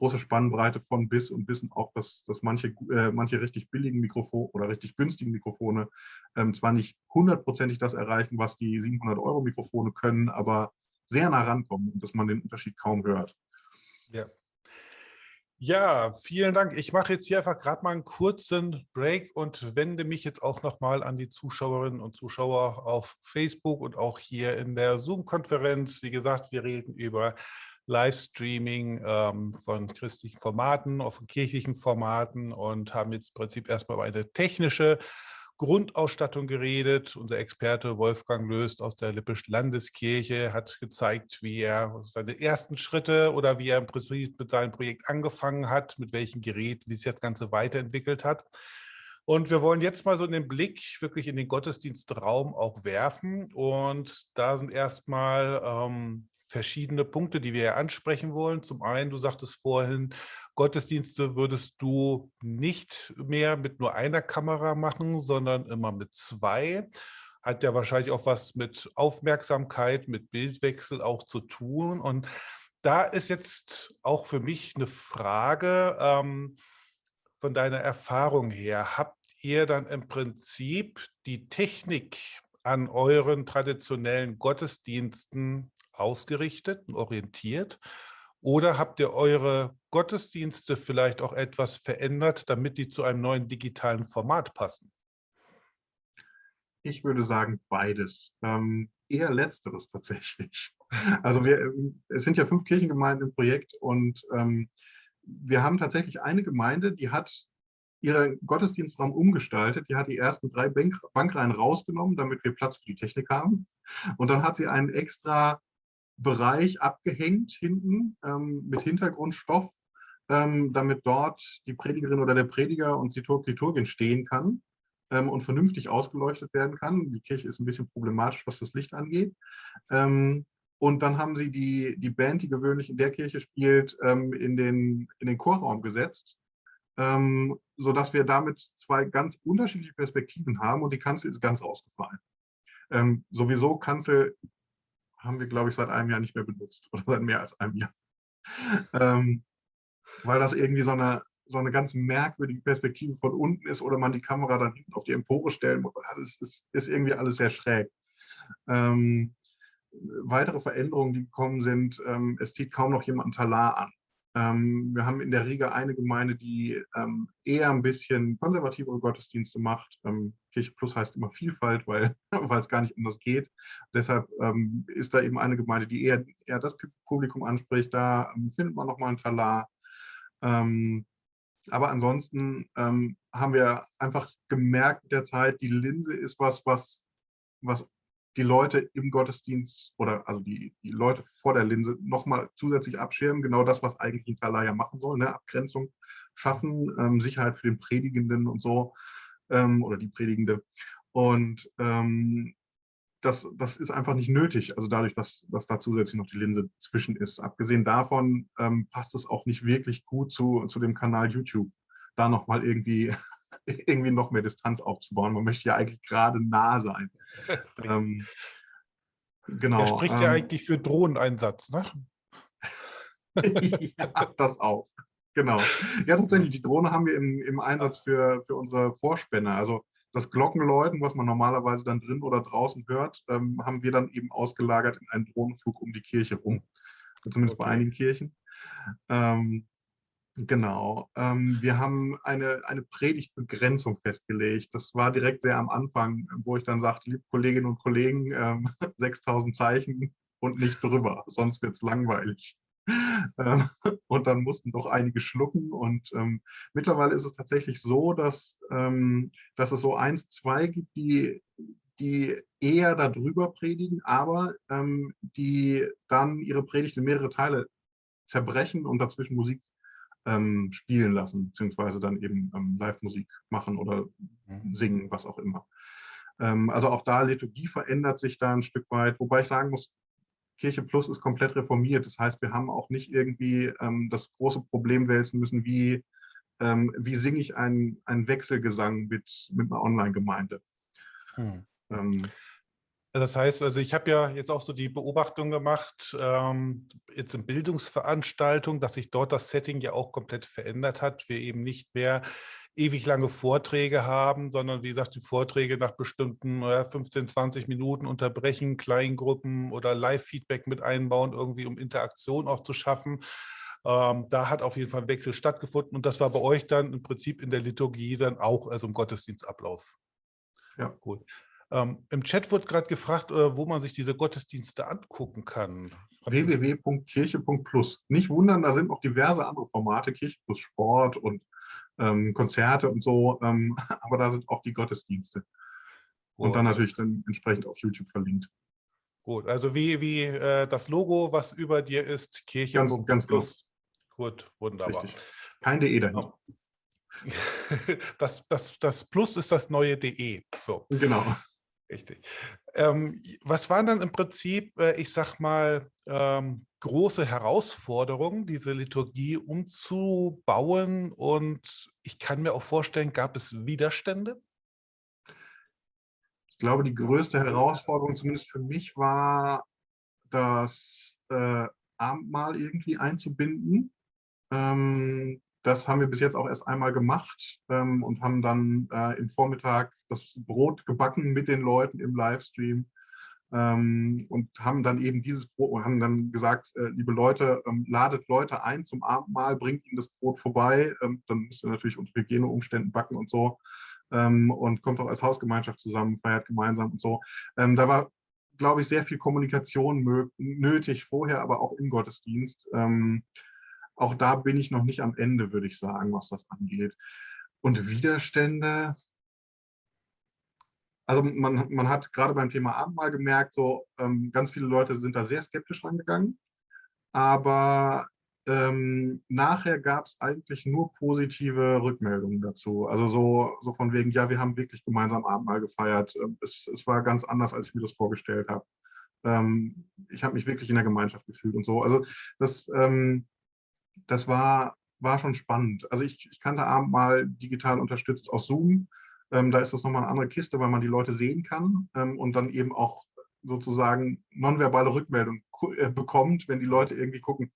große Spannbreite von bis und wissen auch, dass, dass manche, äh, manche richtig billigen Mikrofone oder richtig günstigen Mikrofone ähm, zwar nicht hundertprozentig das erreichen, was die 700 Euro Mikrofone können, aber sehr nah rankommen und dass man den Unterschied kaum hört. Ja. Ja, vielen Dank. Ich mache jetzt hier einfach gerade mal einen kurzen Break und wende mich jetzt auch nochmal an die Zuschauerinnen und Zuschauer auf Facebook und auch hier in der Zoom-Konferenz. Wie gesagt, wir reden über Livestreaming ähm, von christlichen Formaten, auch von kirchlichen Formaten und haben jetzt im Prinzip erstmal über eine technische Grundausstattung geredet. Unser Experte Wolfgang Löst aus der Lippischen Landeskirche hat gezeigt, wie er seine ersten Schritte oder wie er im Prinzip mit seinem Projekt angefangen hat, mit welchem Gerät, wie sich das Ganze weiterentwickelt hat. Und wir wollen jetzt mal so den Blick wirklich in den Gottesdienstraum auch werfen. Und da sind erstmal ähm, verschiedene Punkte, die wir ansprechen wollen. Zum einen, du sagtest vorhin, Gottesdienste würdest du nicht mehr mit nur einer Kamera machen, sondern immer mit zwei. Hat ja wahrscheinlich auch was mit Aufmerksamkeit, mit Bildwechsel auch zu tun. Und da ist jetzt auch für mich eine Frage ähm, von deiner Erfahrung her. Habt ihr dann im Prinzip die Technik an euren traditionellen Gottesdiensten ausgerichtet und orientiert? Oder habt ihr eure Gottesdienste vielleicht auch etwas verändert, damit die zu einem neuen digitalen Format passen? Ich würde sagen beides. Ähm, eher letzteres tatsächlich. Also wir, ähm, es sind ja fünf Kirchengemeinden im Projekt und ähm, wir haben tatsächlich eine Gemeinde, die hat ihren Gottesdienstraum umgestaltet. Die hat die ersten drei Bank Bankreihen rausgenommen, damit wir Platz für die Technik haben. Und dann hat sie einen extra Bereich abgehängt hinten ähm, mit Hintergrundstoff, ähm, damit dort die Predigerin oder der Prediger und die Liturgin stehen kann ähm, und vernünftig ausgeleuchtet werden kann. Die Kirche ist ein bisschen problematisch, was das Licht angeht. Ähm, und dann haben sie die, die Band, die gewöhnlich in der Kirche spielt, ähm, in, den, in den Chorraum gesetzt, ähm, sodass wir damit zwei ganz unterschiedliche Perspektiven haben und die Kanzel ist ganz ausgefallen. Ähm, sowieso Kanzel haben wir, glaube ich, seit einem Jahr nicht mehr benutzt oder seit mehr als einem Jahr. ähm, weil das irgendwie so eine, so eine ganz merkwürdige Perspektive von unten ist oder man die Kamera dann hinten auf die Empore stellen muss. Also es ist, ist irgendwie alles sehr schräg. Ähm, weitere Veränderungen, die gekommen sind, ähm, es zieht kaum noch jemand ein Talar an. Ähm, wir haben in der Riga eine Gemeinde, die ähm, eher ein bisschen konservativere Gottesdienste macht. Ähm, Kirche Plus heißt immer Vielfalt, weil es gar nicht anders geht. Deshalb ähm, ist da eben eine Gemeinde, die eher, eher das Publikum anspricht. Da ähm, findet man nochmal ein Talar. Ähm, aber ansonsten haben wir einfach gemerkt mit der Zeit, die Linse ist was, was, was die Leute im Gottesdienst oder also die, die Leute vor der Linse nochmal zusätzlich abschirmen. Genau das, was eigentlich ein Talar machen soll, ne? Abgrenzung schaffen, ähm, Sicherheit für den Predigenden und so ähm, oder die Predigende. Und ähm, das, das ist einfach nicht nötig, also dadurch, dass, dass da zusätzlich noch die Linse zwischen ist. Abgesehen davon ähm, passt es auch nicht wirklich gut zu, zu dem Kanal YouTube, da nochmal irgendwie irgendwie noch mehr Distanz aufzubauen. Man möchte ja eigentlich gerade nah sein. ähm, genau. Er spricht ähm, ja eigentlich für Drohneneinsatz, ne? ja, das auch. Genau. Ja, tatsächlich, die Drohne haben wir im, im Einsatz für, für unsere Vorspänne. Also das Glockenläuten, was man normalerweise dann drin oder draußen hört, ähm, haben wir dann eben ausgelagert in einen Drohnenflug um die Kirche rum. Zumindest okay. bei einigen Kirchen. Ähm, Genau. Ähm, wir haben eine, eine Predigtbegrenzung festgelegt. Das war direkt sehr am Anfang, wo ich dann sagte, liebe Kolleginnen und Kollegen, ähm, 6000 Zeichen und nicht drüber, sonst wird es langweilig. Ähm, und dann mussten doch einige schlucken. Und ähm, mittlerweile ist es tatsächlich so, dass, ähm, dass es so eins, zwei gibt, die, die eher darüber predigen, aber ähm, die dann ihre Predigt in mehrere Teile zerbrechen und dazwischen Musik ähm, spielen lassen, beziehungsweise dann eben ähm, Live-Musik machen oder mhm. singen, was auch immer. Ähm, also auch da, Liturgie verändert sich da ein Stück weit, wobei ich sagen muss, Kirche Plus ist komplett reformiert. Das heißt, wir haben auch nicht irgendwie ähm, das große Problem wälzen müssen, wie, ähm, wie singe ich einen, einen Wechselgesang mit, mit einer Online-Gemeinde. Hm. Das heißt, also ich habe ja jetzt auch so die Beobachtung gemacht, ähm, jetzt in Bildungsveranstaltungen, dass sich dort das Setting ja auch komplett verändert hat. Wir eben nicht mehr ewig lange Vorträge haben, sondern wie gesagt, die Vorträge nach bestimmten ja, 15, 20 Minuten unterbrechen, Kleingruppen oder Live-Feedback mit einbauen, irgendwie um Interaktion auch zu schaffen. Ähm, da hat auf jeden Fall ein Wechsel stattgefunden und das war bei euch dann im Prinzip in der Liturgie dann auch, also im Gottesdienstablauf. Ja. Gut. Ähm, Im Chat wurde gerade gefragt, äh, wo man sich diese Gottesdienste angucken kann. www.kirche.plus. Nicht wundern, da sind noch diverse andere Formate, Kirche plus Sport und ähm, Konzerte und so, ähm, aber da sind auch die Gottesdienste. Und Gut. dann natürlich dann entsprechend auf YouTube verlinkt. Gut, also wie, wie äh, das Logo, was über dir ist, Kirche ganz, ganz plus. Gut, wunderbar. Richtig. Kein DE dahinter. Das, das, das Plus ist das neue DE. So. Genau. Richtig. Ähm, was waren dann im Prinzip, äh, ich sag mal, ähm, große Herausforderungen, diese Liturgie umzubauen? Und ich kann mir auch vorstellen, gab es Widerstände? Ich glaube, die größte Herausforderung, zumindest für mich, war, das äh, Abendmahl irgendwie einzubinden. Ähm, das haben wir bis jetzt auch erst einmal gemacht ähm, und haben dann äh, im Vormittag das Brot gebacken mit den Leuten im Livestream ähm, und haben dann eben dieses Brot und haben dann gesagt, äh, liebe Leute, ähm, ladet Leute ein zum Abendmahl, bringt ihnen das Brot vorbei. Ähm, dann müsst ihr natürlich unter Hygieneumständen backen und so ähm, und kommt auch als Hausgemeinschaft zusammen, feiert gemeinsam und so. Ähm, da war, glaube ich, sehr viel Kommunikation nötig vorher, aber auch im Gottesdienst. Ähm, auch da bin ich noch nicht am Ende, würde ich sagen, was das angeht. Und Widerstände, also man, man hat gerade beim Thema Abendmahl gemerkt, so ähm, ganz viele Leute sind da sehr skeptisch rangegangen. Aber ähm, nachher gab es eigentlich nur positive Rückmeldungen dazu. Also so, so von wegen, ja, wir haben wirklich gemeinsam Abendmahl gefeiert. Ähm, es, es war ganz anders, als ich mir das vorgestellt habe. Ähm, ich habe mich wirklich in der Gemeinschaft gefühlt und so. Also das, ähm, das war, war schon spannend. Also ich, ich kannte Abendmahl digital unterstützt aus Zoom. Ähm, da ist das nochmal eine andere Kiste, weil man die Leute sehen kann ähm, und dann eben auch sozusagen nonverbale Rückmeldung äh, bekommt, wenn die Leute irgendwie gucken,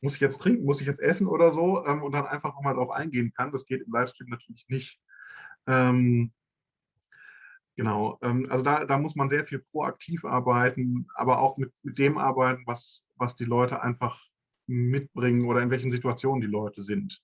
muss ich jetzt trinken, muss ich jetzt essen oder so ähm, und dann einfach nochmal drauf eingehen kann. Das geht im Livestream natürlich nicht. Ähm, genau, ähm, also da, da muss man sehr viel proaktiv arbeiten, aber auch mit, mit dem arbeiten, was, was die Leute einfach mitbringen oder in welchen Situationen die Leute sind.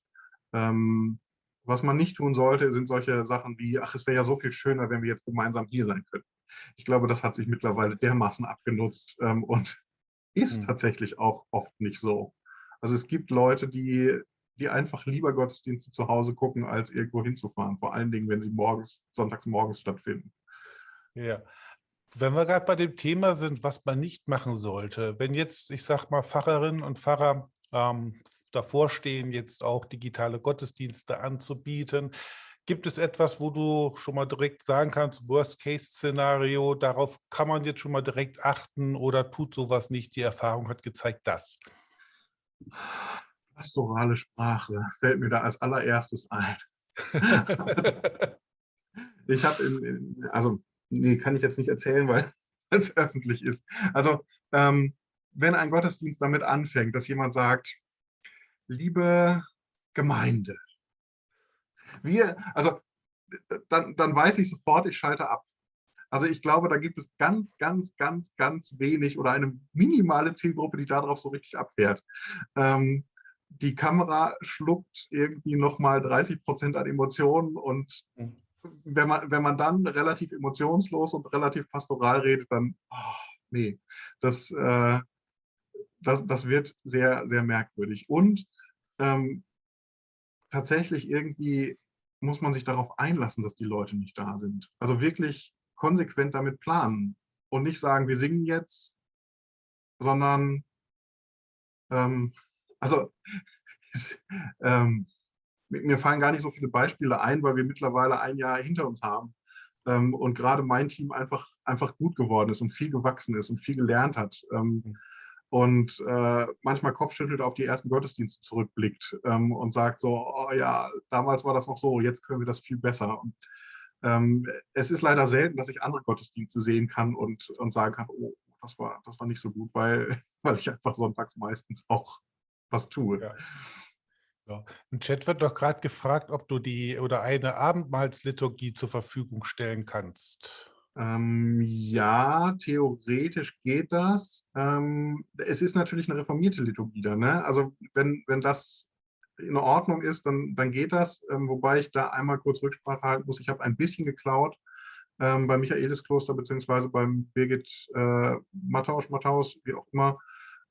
Ähm, was man nicht tun sollte, sind solche Sachen wie, ach, es wäre ja so viel schöner, wenn wir jetzt gemeinsam hier sein könnten. Ich glaube, das hat sich mittlerweile dermaßen abgenutzt ähm, und ist mhm. tatsächlich auch oft nicht so. Also es gibt Leute, die, die einfach lieber Gottesdienste zu Hause gucken, als irgendwo hinzufahren, vor allen Dingen, wenn sie morgens, sonntags morgens stattfinden. Ja, wenn wir gerade bei dem Thema sind, was man nicht machen sollte, wenn jetzt, ich sag mal, Pfarrerinnen und Pfarrer ähm, davor stehen, jetzt auch digitale Gottesdienste anzubieten, gibt es etwas, wo du schon mal direkt sagen kannst, Worst-Case-Szenario, darauf kann man jetzt schon mal direkt achten oder tut sowas nicht? Die Erfahrung hat gezeigt, dass. Pastorale Sprache fällt mir da als allererstes ein. ich habe, also nee, kann ich jetzt nicht erzählen, weil es öffentlich ist. Also ähm, wenn ein Gottesdienst damit anfängt, dass jemand sagt, liebe Gemeinde, wir, also dann, dann weiß ich sofort, ich schalte ab. Also ich glaube, da gibt es ganz, ganz, ganz, ganz wenig oder eine minimale Zielgruppe, die darauf so richtig abfährt. Ähm, die Kamera schluckt irgendwie nochmal 30 Prozent an Emotionen und mhm wenn man, wenn man dann relativ emotionslos und relativ pastoral redet, dann, oh, nee, das, äh, das, das wird sehr, sehr merkwürdig. Und ähm, tatsächlich irgendwie muss man sich darauf einlassen, dass die Leute nicht da sind. Also wirklich konsequent damit planen und nicht sagen, wir singen jetzt, sondern, ähm, also, ähm, mir fallen gar nicht so viele Beispiele ein, weil wir mittlerweile ein Jahr hinter uns haben ähm, und gerade mein Team einfach, einfach gut geworden ist und viel gewachsen ist und viel gelernt hat. Ähm, mhm. und äh, manchmal kopfschüttelt auf die ersten Gottesdienste zurückblickt ähm, und sagt so, oh ja, damals war das noch so, jetzt können wir das viel besser. Und Ähm, es ist leider selten, dass ich andere Gottesdienste sehen kann und, und sagen kann, oh, das war, das war nicht so gut, weil, weil ich einfach sonntags meistens auch was tue. Ja. Ja. Im Chat wird doch gerade gefragt, ob du die oder eine Abendmahlsliturgie zur Verfügung stellen kannst. Ähm, ja, theoretisch geht das. Ähm, es ist natürlich eine reformierte Liturgie da. Ne? Also wenn, wenn das in Ordnung ist, dann, dann geht das. Ähm, wobei ich da einmal kurz Rücksprache halten muss. Ich habe ein bisschen geklaut ähm, beim Michaeliskloster beziehungsweise beim Birgit äh, Matthaus, Matthaus, wie auch immer,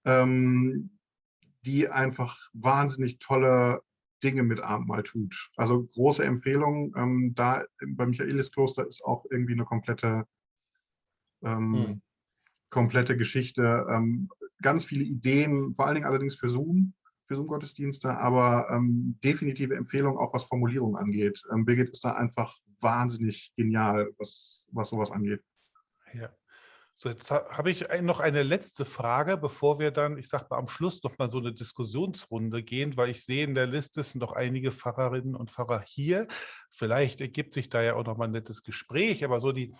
ähm, die einfach wahnsinnig tolle Dinge mit Abendmahl tut. Also große Empfehlung. Ähm, da beim Michaeliskloster ist auch irgendwie eine komplette, ähm, hm. komplette Geschichte. Ähm, ganz viele Ideen, vor allen Dingen allerdings für Zoom für Zoom-Gottesdienste, aber ähm, definitive Empfehlung auch was Formulierung angeht. Ähm, Birgit ist da einfach wahnsinnig genial, was, was sowas angeht. Ja. So, jetzt habe ich noch eine letzte Frage, bevor wir dann, ich sage mal, am Schluss noch mal so eine Diskussionsrunde gehen, weil ich sehe in der Liste sind noch einige Pfarrerinnen und Pfarrer hier. Vielleicht ergibt sich da ja auch noch mal ein nettes Gespräch, aber so die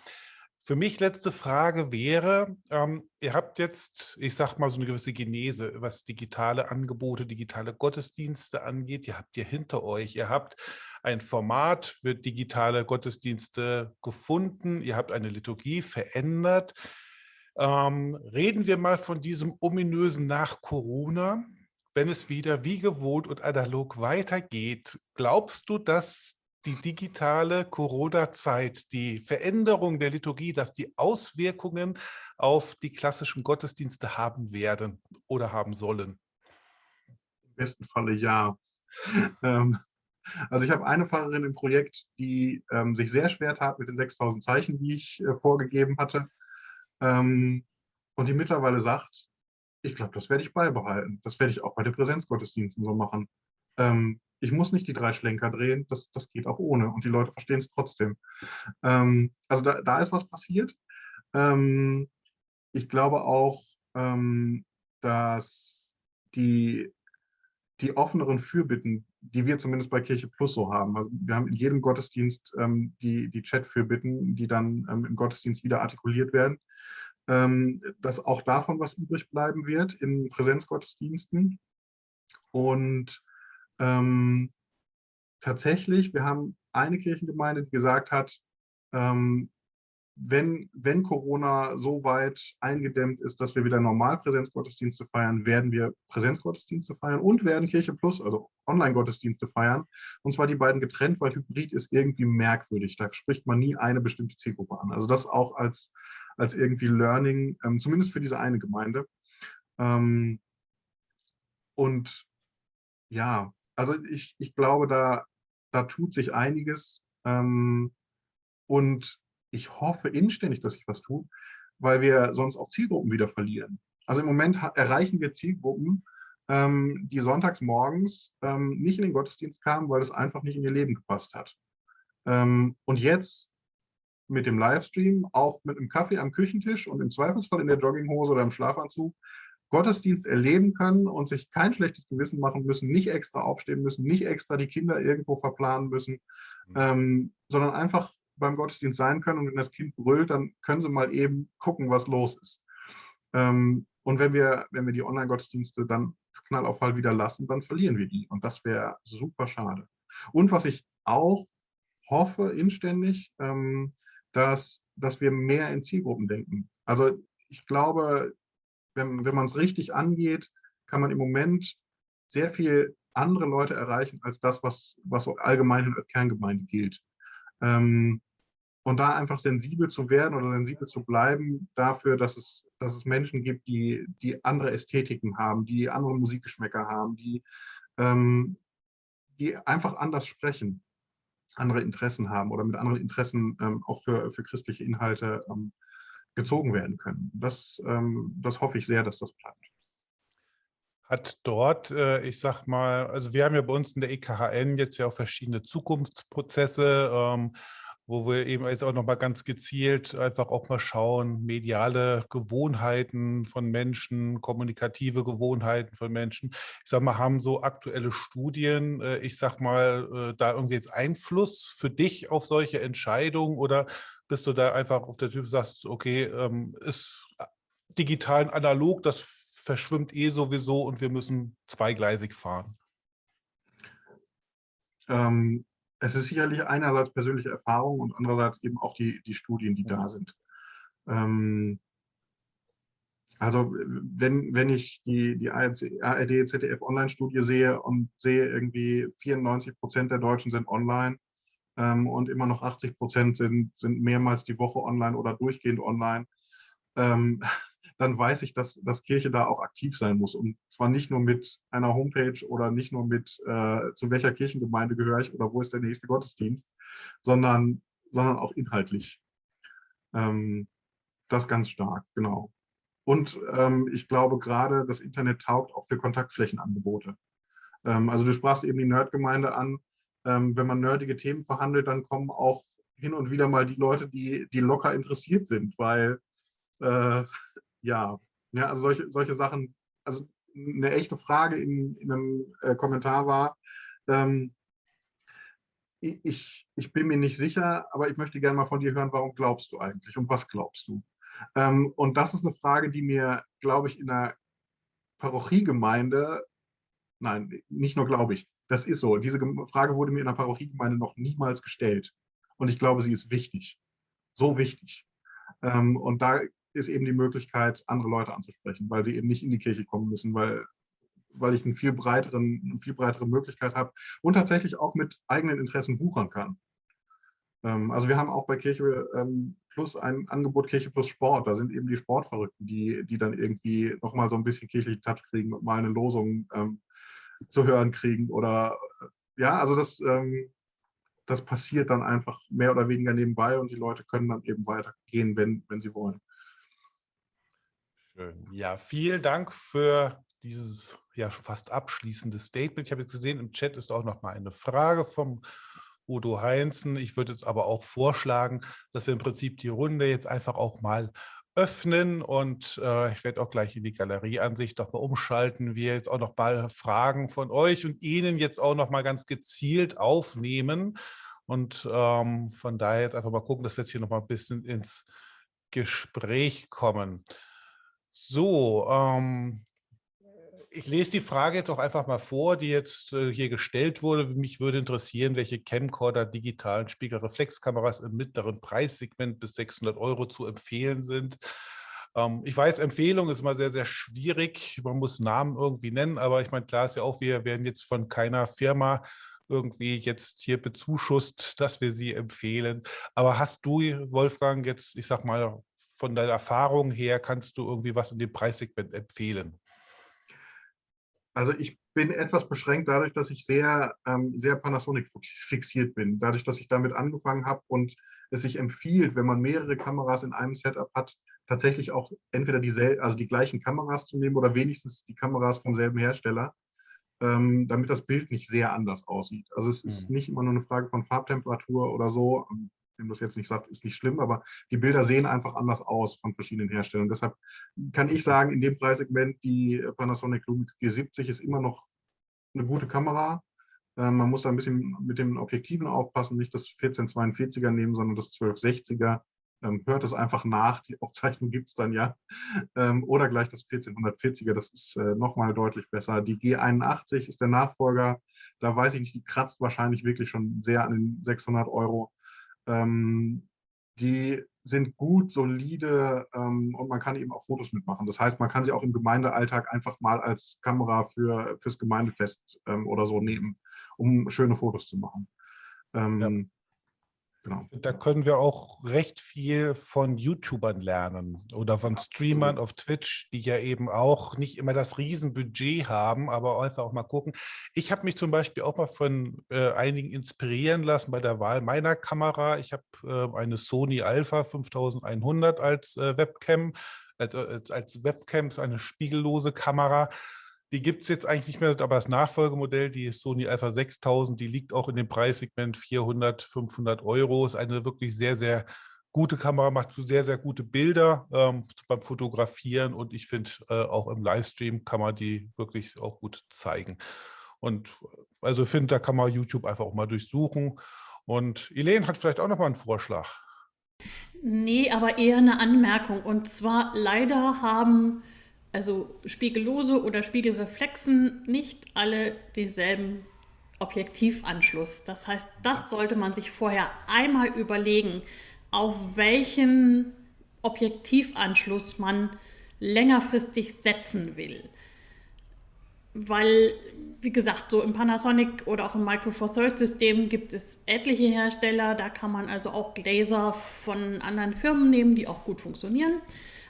für mich letzte Frage wäre, ähm, ihr habt jetzt, ich sage mal, so eine gewisse Genese, was digitale Angebote, digitale Gottesdienste angeht. Ihr habt ihr hinter euch. Ihr habt ein Format für digitale Gottesdienste gefunden. Ihr habt eine Liturgie verändert. Ähm, reden wir mal von diesem ominösen nach Corona. Wenn es wieder wie gewohnt und analog weitergeht, glaubst du, dass die digitale Corona-Zeit, die Veränderung der Liturgie, dass die Auswirkungen auf die klassischen Gottesdienste haben werden oder haben sollen? Im besten Falle ja. ähm, also ich habe eine Pfarrerin im Projekt, die ähm, sich sehr schwer tat mit den 6000 Zeichen, die ich äh, vorgegeben hatte. Ähm, und die mittlerweile sagt, ich glaube, das werde ich beibehalten. Das werde ich auch bei den Präsenzgottesdiensten so machen. Ähm, ich muss nicht die drei Schlenker drehen, das, das geht auch ohne und die Leute verstehen es trotzdem. Ähm, also da, da, ist was passiert. Ähm, ich glaube auch, ähm, dass die, die offeneren Fürbitten, die wir zumindest bei Kirche Plus so haben, also wir haben in jedem Gottesdienst ähm, die, die Chat-Fürbitten, die dann ähm, im Gottesdienst wieder artikuliert werden, ähm, dass auch davon was übrig bleiben wird in Präsenzgottesdiensten. Und ähm, tatsächlich, wir haben eine Kirchengemeinde, die gesagt hat, ähm, wenn, wenn Corona so weit eingedämmt ist, dass wir wieder normal Präsenzgottesdienste feiern, werden wir Präsenzgottesdienste feiern und werden Kirche Plus, also Online-Gottesdienste feiern. Und zwar die beiden getrennt, weil Hybrid ist irgendwie merkwürdig. Da spricht man nie eine bestimmte Zielgruppe an. Also das auch als, als irgendwie Learning, ähm, zumindest für diese eine Gemeinde. Ähm, und ja, also ich, ich glaube, da, da tut sich einiges. Ähm, und ich hoffe inständig, dass sich was tut, weil wir sonst auch Zielgruppen wieder verlieren. Also im Moment erreichen wir Zielgruppen, ähm, die sonntags morgens ähm, nicht in den Gottesdienst kamen, weil es einfach nicht in ihr Leben gepasst hat. Ähm, und jetzt mit dem Livestream, auch mit einem Kaffee am Küchentisch und im Zweifelsfall in der Jogginghose oder im Schlafanzug, Gottesdienst erleben können und sich kein schlechtes Gewissen machen müssen, nicht extra aufstehen müssen, nicht extra die Kinder irgendwo verplanen müssen, mhm. ähm, sondern einfach beim Gottesdienst sein können und wenn das Kind brüllt, dann können sie mal eben gucken, was los ist. Ähm, und wenn wir, wenn wir die Online-Gottesdienste dann auf Fall wieder lassen, dann verlieren wir die und das wäre super schade. Und was ich auch hoffe inständig, ähm, dass, dass wir mehr in Zielgruppen denken. Also ich glaube, wenn, wenn man es richtig angeht, kann man im Moment sehr viel andere Leute erreichen als das, was, was allgemein als Kerngemeinde gilt. Ähm, und da einfach sensibel zu werden oder sensibel zu bleiben dafür, dass es, dass es Menschen gibt, die, die andere Ästhetiken haben, die andere Musikgeschmäcker haben, die, ähm, die einfach anders sprechen, andere Interessen haben oder mit anderen Interessen ähm, auch für, für christliche Inhalte ähm, gezogen werden können. Das, ähm, das hoffe ich sehr, dass das bleibt. Hat dort, äh, ich sag mal, also wir haben ja bei uns in der EKHN jetzt ja auch verschiedene Zukunftsprozesse, ähm, wo wir eben jetzt auch nochmal ganz gezielt einfach auch mal schauen, mediale Gewohnheiten von Menschen, kommunikative Gewohnheiten von Menschen. Ich sag mal, haben so aktuelle Studien, äh, ich sag mal, äh, da irgendwie jetzt Einfluss für dich auf solche Entscheidungen oder bist du da einfach auf der Typ, sagst, okay, ähm, ist digital und analog, das verschwimmt eh sowieso und wir müssen zweigleisig fahren? Ähm, es ist sicherlich einerseits persönliche Erfahrung und andererseits eben auch die, die Studien, die da sind. Ähm, also wenn, wenn ich die, die ARD, ZDF Online-Studie sehe und sehe irgendwie 94 Prozent der Deutschen sind online ähm, und immer noch 80 Prozent sind, sind mehrmals die Woche online oder durchgehend online, ähm, dann weiß ich, dass, dass Kirche da auch aktiv sein muss. Und zwar nicht nur mit einer Homepage oder nicht nur mit, äh, zu welcher Kirchengemeinde gehöre ich oder wo ist der nächste Gottesdienst, sondern, sondern auch inhaltlich. Ähm, das ganz stark, genau. Und ähm, ich glaube gerade, das Internet taugt auch für Kontaktflächenangebote. Ähm, also du sprachst eben die Nerdgemeinde an. Ähm, wenn man nerdige Themen verhandelt, dann kommen auch hin und wieder mal die Leute, die, die locker interessiert sind, weil äh, ja, ja also solche, solche Sachen, also eine echte Frage in, in einem äh, Kommentar war, ähm, ich, ich bin mir nicht sicher, aber ich möchte gerne mal von dir hören, warum glaubst du eigentlich und was glaubst du? Ähm, und das ist eine Frage, die mir, glaube ich, in der Parochiegemeinde, nein, nicht nur glaube ich, das ist so. Diese Frage wurde mir in der Parochiegemeinde noch niemals gestellt. Und ich glaube, sie ist wichtig. So wichtig. Ähm, und da ist eben die Möglichkeit, andere Leute anzusprechen, weil sie eben nicht in die Kirche kommen müssen, weil, weil ich einen viel breiteren, eine viel breitere Möglichkeit habe und tatsächlich auch mit eigenen Interessen wuchern kann. Ähm, also wir haben auch bei Kirche ähm, Plus ein Angebot Kirche Plus Sport. Da sind eben die Sportverrückten, die, die dann irgendwie nochmal so ein bisschen kirchlichen Touch kriegen und mal eine Losung ähm, zu hören kriegen. Oder ja, also das, ähm, das passiert dann einfach mehr oder weniger nebenbei und die Leute können dann eben weitergehen, wenn, wenn sie wollen. Schön. Ja, vielen Dank für dieses ja fast abschließende Statement. Ich habe jetzt gesehen, im Chat ist auch noch mal eine Frage vom Udo Heinzen. Ich würde jetzt aber auch vorschlagen, dass wir im Prinzip die Runde jetzt einfach auch mal öffnen und äh, ich werde auch gleich in die Galerieansicht doch mal umschalten. Wir jetzt auch noch mal Fragen von euch und Ihnen jetzt auch noch mal ganz gezielt aufnehmen und ähm, von daher jetzt einfach mal gucken, dass wir jetzt hier noch mal ein bisschen ins Gespräch kommen. So, ähm, ich lese die Frage jetzt auch einfach mal vor, die jetzt äh, hier gestellt wurde. Mich würde interessieren, welche Camcorder digitalen Spiegelreflexkameras im mittleren Preissegment bis 600 Euro zu empfehlen sind. Ähm, ich weiß, Empfehlung ist immer sehr, sehr schwierig. Man muss Namen irgendwie nennen, aber ich meine, klar ist ja auch, wir werden jetzt von keiner Firma irgendwie jetzt hier bezuschusst, dass wir sie empfehlen. Aber hast du, Wolfgang, jetzt, ich sag mal, von deiner Erfahrung her kannst du irgendwie was in dem Preissegment empfehlen? Also ich bin etwas beschränkt dadurch, dass ich sehr, ähm, sehr Panasonic fixiert bin. Dadurch, dass ich damit angefangen habe und es sich empfiehlt, wenn man mehrere Kameras in einem Setup hat, tatsächlich auch entweder die, also die gleichen Kameras zu nehmen oder wenigstens die Kameras vom selben Hersteller, ähm, damit das Bild nicht sehr anders aussieht. Also es ist mhm. nicht immer nur eine Frage von Farbtemperatur oder so wem das jetzt nicht sagt, ist nicht schlimm, aber die Bilder sehen einfach anders aus von verschiedenen Herstellern. Deshalb kann ich sagen, in dem Preissegment, die Panasonic Lumix G70 ist immer noch eine gute Kamera. Ähm, man muss da ein bisschen mit den Objektiven aufpassen, nicht das 1442er nehmen, sondern das 1260er. Ähm, hört es einfach nach, die Aufzeichnung gibt es dann ja. Ähm, oder gleich das 1440er, das ist äh, nochmal deutlich besser. Die G81 ist der Nachfolger. Da weiß ich nicht, die kratzt wahrscheinlich wirklich schon sehr an den 600 Euro. Ähm, die sind gut, solide ähm, und man kann eben auch Fotos mitmachen. Das heißt, man kann sie auch im Gemeindealltag einfach mal als Kamera für, fürs Gemeindefest ähm, oder so nehmen, um schöne Fotos zu machen. Ähm. Genau. Da können wir auch recht viel von YouTubern lernen oder von Streamern auf Twitch, die ja eben auch nicht immer das Riesenbudget haben, aber einfach auch mal gucken. Ich habe mich zum Beispiel auch mal von äh, einigen inspirieren lassen bei der Wahl meiner Kamera. Ich habe äh, eine Sony Alpha 5100 als äh, Webcam, als, als, als Webcam ist eine spiegellose Kamera Die gibt es jetzt eigentlich nicht mehr, aber das Nachfolgemodell, die Sony Alpha 6000, die liegt auch in dem Preissegment 400, 500 Euro. Ist eine wirklich sehr, sehr gute Kamera, macht sehr, sehr gute Bilder ähm, beim Fotografieren und ich finde, äh, auch im Livestream kann man die wirklich auch gut zeigen. Und also finde, da kann man YouTube einfach auch mal durchsuchen. Und Elaine hat vielleicht auch noch mal einen Vorschlag. Nee, aber eher eine Anmerkung. Und zwar leider haben also Spiegellose oder Spiegelreflexen nicht alle denselben Objektivanschluss. Das heißt, das sollte man sich vorher einmal überlegen, auf welchen Objektivanschluss man längerfristig setzen will. Weil, wie gesagt, so im Panasonic oder auch im Micro Four Thirds System gibt es etliche Hersteller. Da kann man also auch Gläser von anderen Firmen nehmen, die auch gut funktionieren.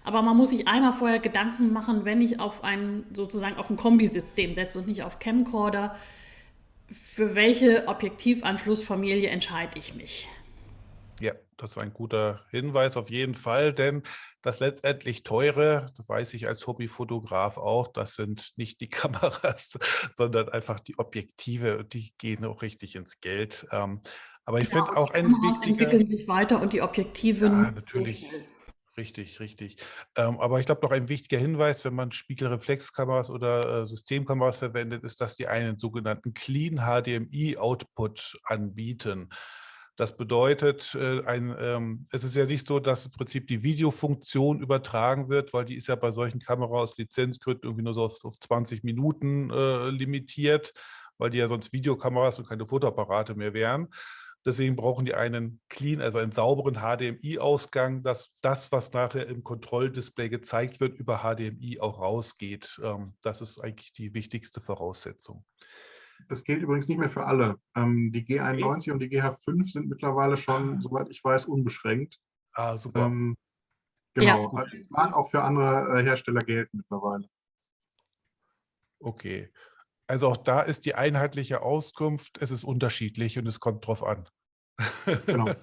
Aber man muss sich einmal vorher Gedanken machen, wenn ich auf ein sozusagen auf ein Kombisystem setze und nicht auf Camcorder, für welche Objektivanschlussfamilie entscheide ich mich? Ja, das ist ein guter Hinweis auf jeden Fall, denn das letztendlich teure, das weiß ich als Hobbyfotograf auch, das sind nicht die Kameras, sondern einfach die Objektive und die gehen auch richtig ins Geld. Ähm, aber ich ja, finde auch ein Kameras wichtiger... entwickeln sich weiter und die Objektive ja, natürlich. Richtig, richtig. Ähm, aber ich glaube, noch ein wichtiger Hinweis, wenn man Spiegelreflexkameras oder äh, Systemkameras verwendet, ist, dass die einen sogenannten Clean HDMI Output anbieten. Das bedeutet, äh, ein, ähm, es ist ja nicht so, dass im Prinzip die Videofunktion übertragen wird, weil die ist ja bei solchen Kameras aus Lizenzgründen irgendwie nur so auf, auf 20 Minuten äh, limitiert, weil die ja sonst Videokameras und keine Fotoapparate mehr wären. Deswegen brauchen die einen clean, also einen sauberen HDMI-Ausgang, dass das, was nachher im Kontrolldisplay gezeigt wird, über HDMI auch rausgeht. Ähm, das ist eigentlich die wichtigste Voraussetzung. Das gilt übrigens nicht mehr für alle. Ähm, die G91 okay. und die GH5 sind mittlerweile schon, soweit ich weiß, unbeschränkt. Ah, super. Ähm, genau. Ja. Also, mag auch für andere äh, Hersteller gelten mittlerweile. Okay. Also auch da ist die einheitliche Auskunft, es ist unterschiedlich und es kommt drauf an. Genau.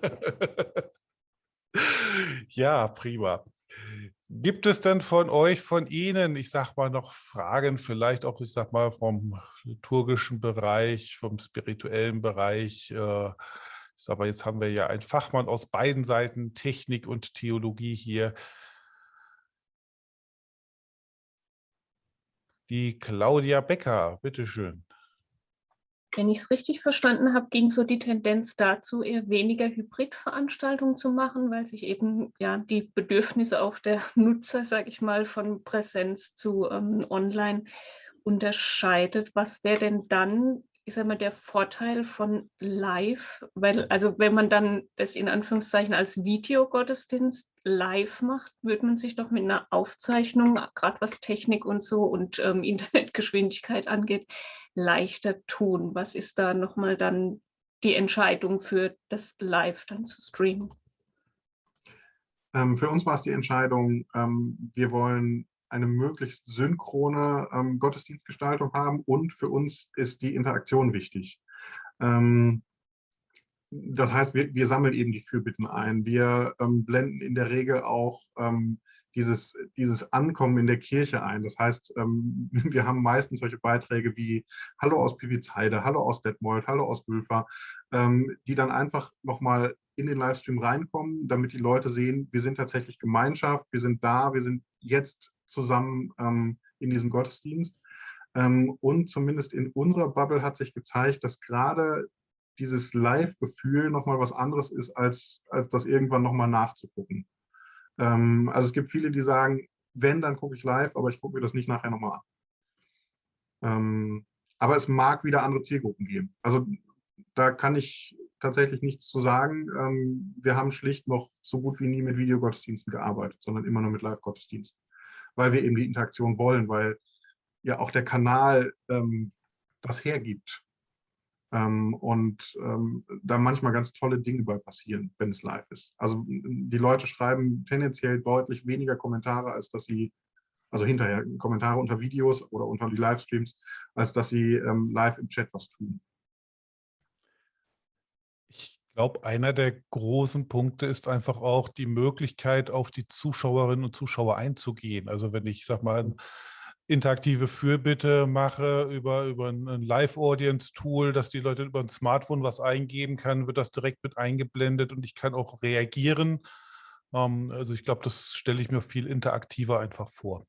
ja, prima. Gibt es denn von euch, von Ihnen, ich sag mal, noch Fragen, vielleicht auch, ich sag mal, vom liturgischen Bereich, vom spirituellen Bereich? Äh, ich sag mal, jetzt haben wir ja einen Fachmann aus beiden Seiten, Technik und Theologie hier. Die Claudia Becker, bitteschön. Wenn ich es richtig verstanden habe, ging so die Tendenz dazu, eher weniger Hybridveranstaltungen zu machen, weil sich eben ja die Bedürfnisse auch der Nutzer, sage ich mal, von Präsenz zu ähm, Online unterscheidet. Was wäre denn dann, ich sage mal, der Vorteil von Live? Weil, also wenn man dann das in Anführungszeichen als Videogottesdienst live macht, würde man sich doch mit einer Aufzeichnung, gerade was Technik und so und ähm, Internetgeschwindigkeit angeht, leichter tun? Was ist da nochmal dann die Entscheidung für das Live dann zu streamen? Ähm, für uns war es die Entscheidung, ähm, wir wollen eine möglichst synchrone ähm, Gottesdienstgestaltung haben und für uns ist die Interaktion wichtig. Ähm, das heißt, wir, wir, sammeln eben die Fürbitten ein. Wir ähm, blenden in der Regel auch ähm, dieses, dieses Ankommen in der Kirche ein. Das heißt, ähm, wir haben meistens solche Beiträge wie Hallo aus Pivitzheide, Hallo aus Detmold, Hallo aus Wülfer, ähm, die dann einfach nochmal in den Livestream reinkommen, damit die Leute sehen, wir sind tatsächlich Gemeinschaft, wir sind da, wir sind jetzt zusammen ähm, in diesem Gottesdienst. und zumindest in unserer Bubble hat sich gezeigt, dass gerade dieses Live-Gefühl nochmal was anderes ist, als, als das irgendwann nochmal nachzugucken. Ähm, also es gibt viele, die sagen, wenn, dann gucke ich live, aber ich gucke mir das nicht nachher nochmal an. Ähm, aber es mag wieder andere Zielgruppen geben. Also da kann ich tatsächlich nichts zu sagen. Ähm, wir haben schlicht noch so gut wie nie mit Videogottesdiensten gearbeitet, sondern immer nur mit Live-Gottesdiensten, weil wir eben die Interaktion wollen, weil ja auch der Kanal ähm, das hergibt. Ähm, und ähm, da manchmal ganz tolle Dinge bei passieren, wenn es live ist. Also die Leute schreiben tendenziell deutlich weniger Kommentare, als dass sie, also hinterher Kommentare unter Videos oder unter die Livestreams, als dass sie ähm, live im Chat was tun. Ich glaube, einer der großen Punkte ist einfach auch die Möglichkeit, auf die Zuschauerinnen und Zuschauer einzugehen. Also wenn ich, sag mal, interaktive Fürbitte mache über, über ein Live-Audience-Tool, dass die Leute über ein Smartphone was eingeben können, wird das direkt mit eingeblendet und ich kann auch reagieren. Ähm, also ich glaube, das stelle ich mir viel interaktiver einfach vor.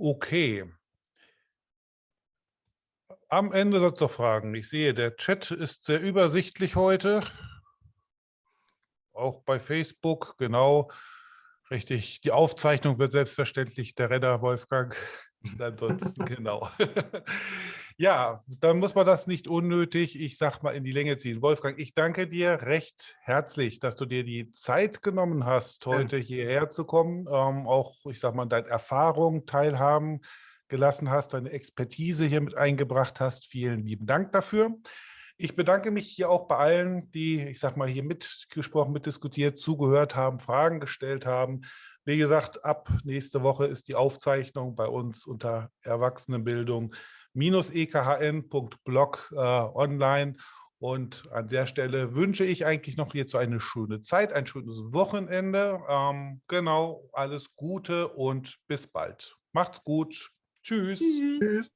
Okay. Am Ende es noch Fragen. Ich sehe, der Chat ist sehr übersichtlich heute. Auch bei Facebook, genau. Richtig. Die Aufzeichnung wird selbstverständlich der Redder Wolfgang. Ansonsten, genau. ja, dann muss man das nicht unnötig, ich sag mal, in die Länge ziehen. Wolfgang, ich danke dir recht herzlich, dass du dir die Zeit genommen hast, heute hierher zu kommen. Ähm, auch, ich sag mal, deine Erfahrungen teilhaben gelassen hast, deine Expertise hier mit eingebracht hast. Vielen lieben Dank dafür. Ich bedanke mich hier auch bei allen, die, ich sag mal, hier mitgesprochen, mitdiskutiert, zugehört haben, Fragen gestellt haben. Wie gesagt, ab nächste Woche ist die Aufzeichnung bei uns unter Erwachsenenbildung-ekhn.blog äh, online. Und an der Stelle wünsche ich eigentlich noch hierzu eine schöne Zeit, ein schönes Wochenende. Ähm, genau, alles Gute und bis bald. Macht's gut. Tschüss. Tschüss.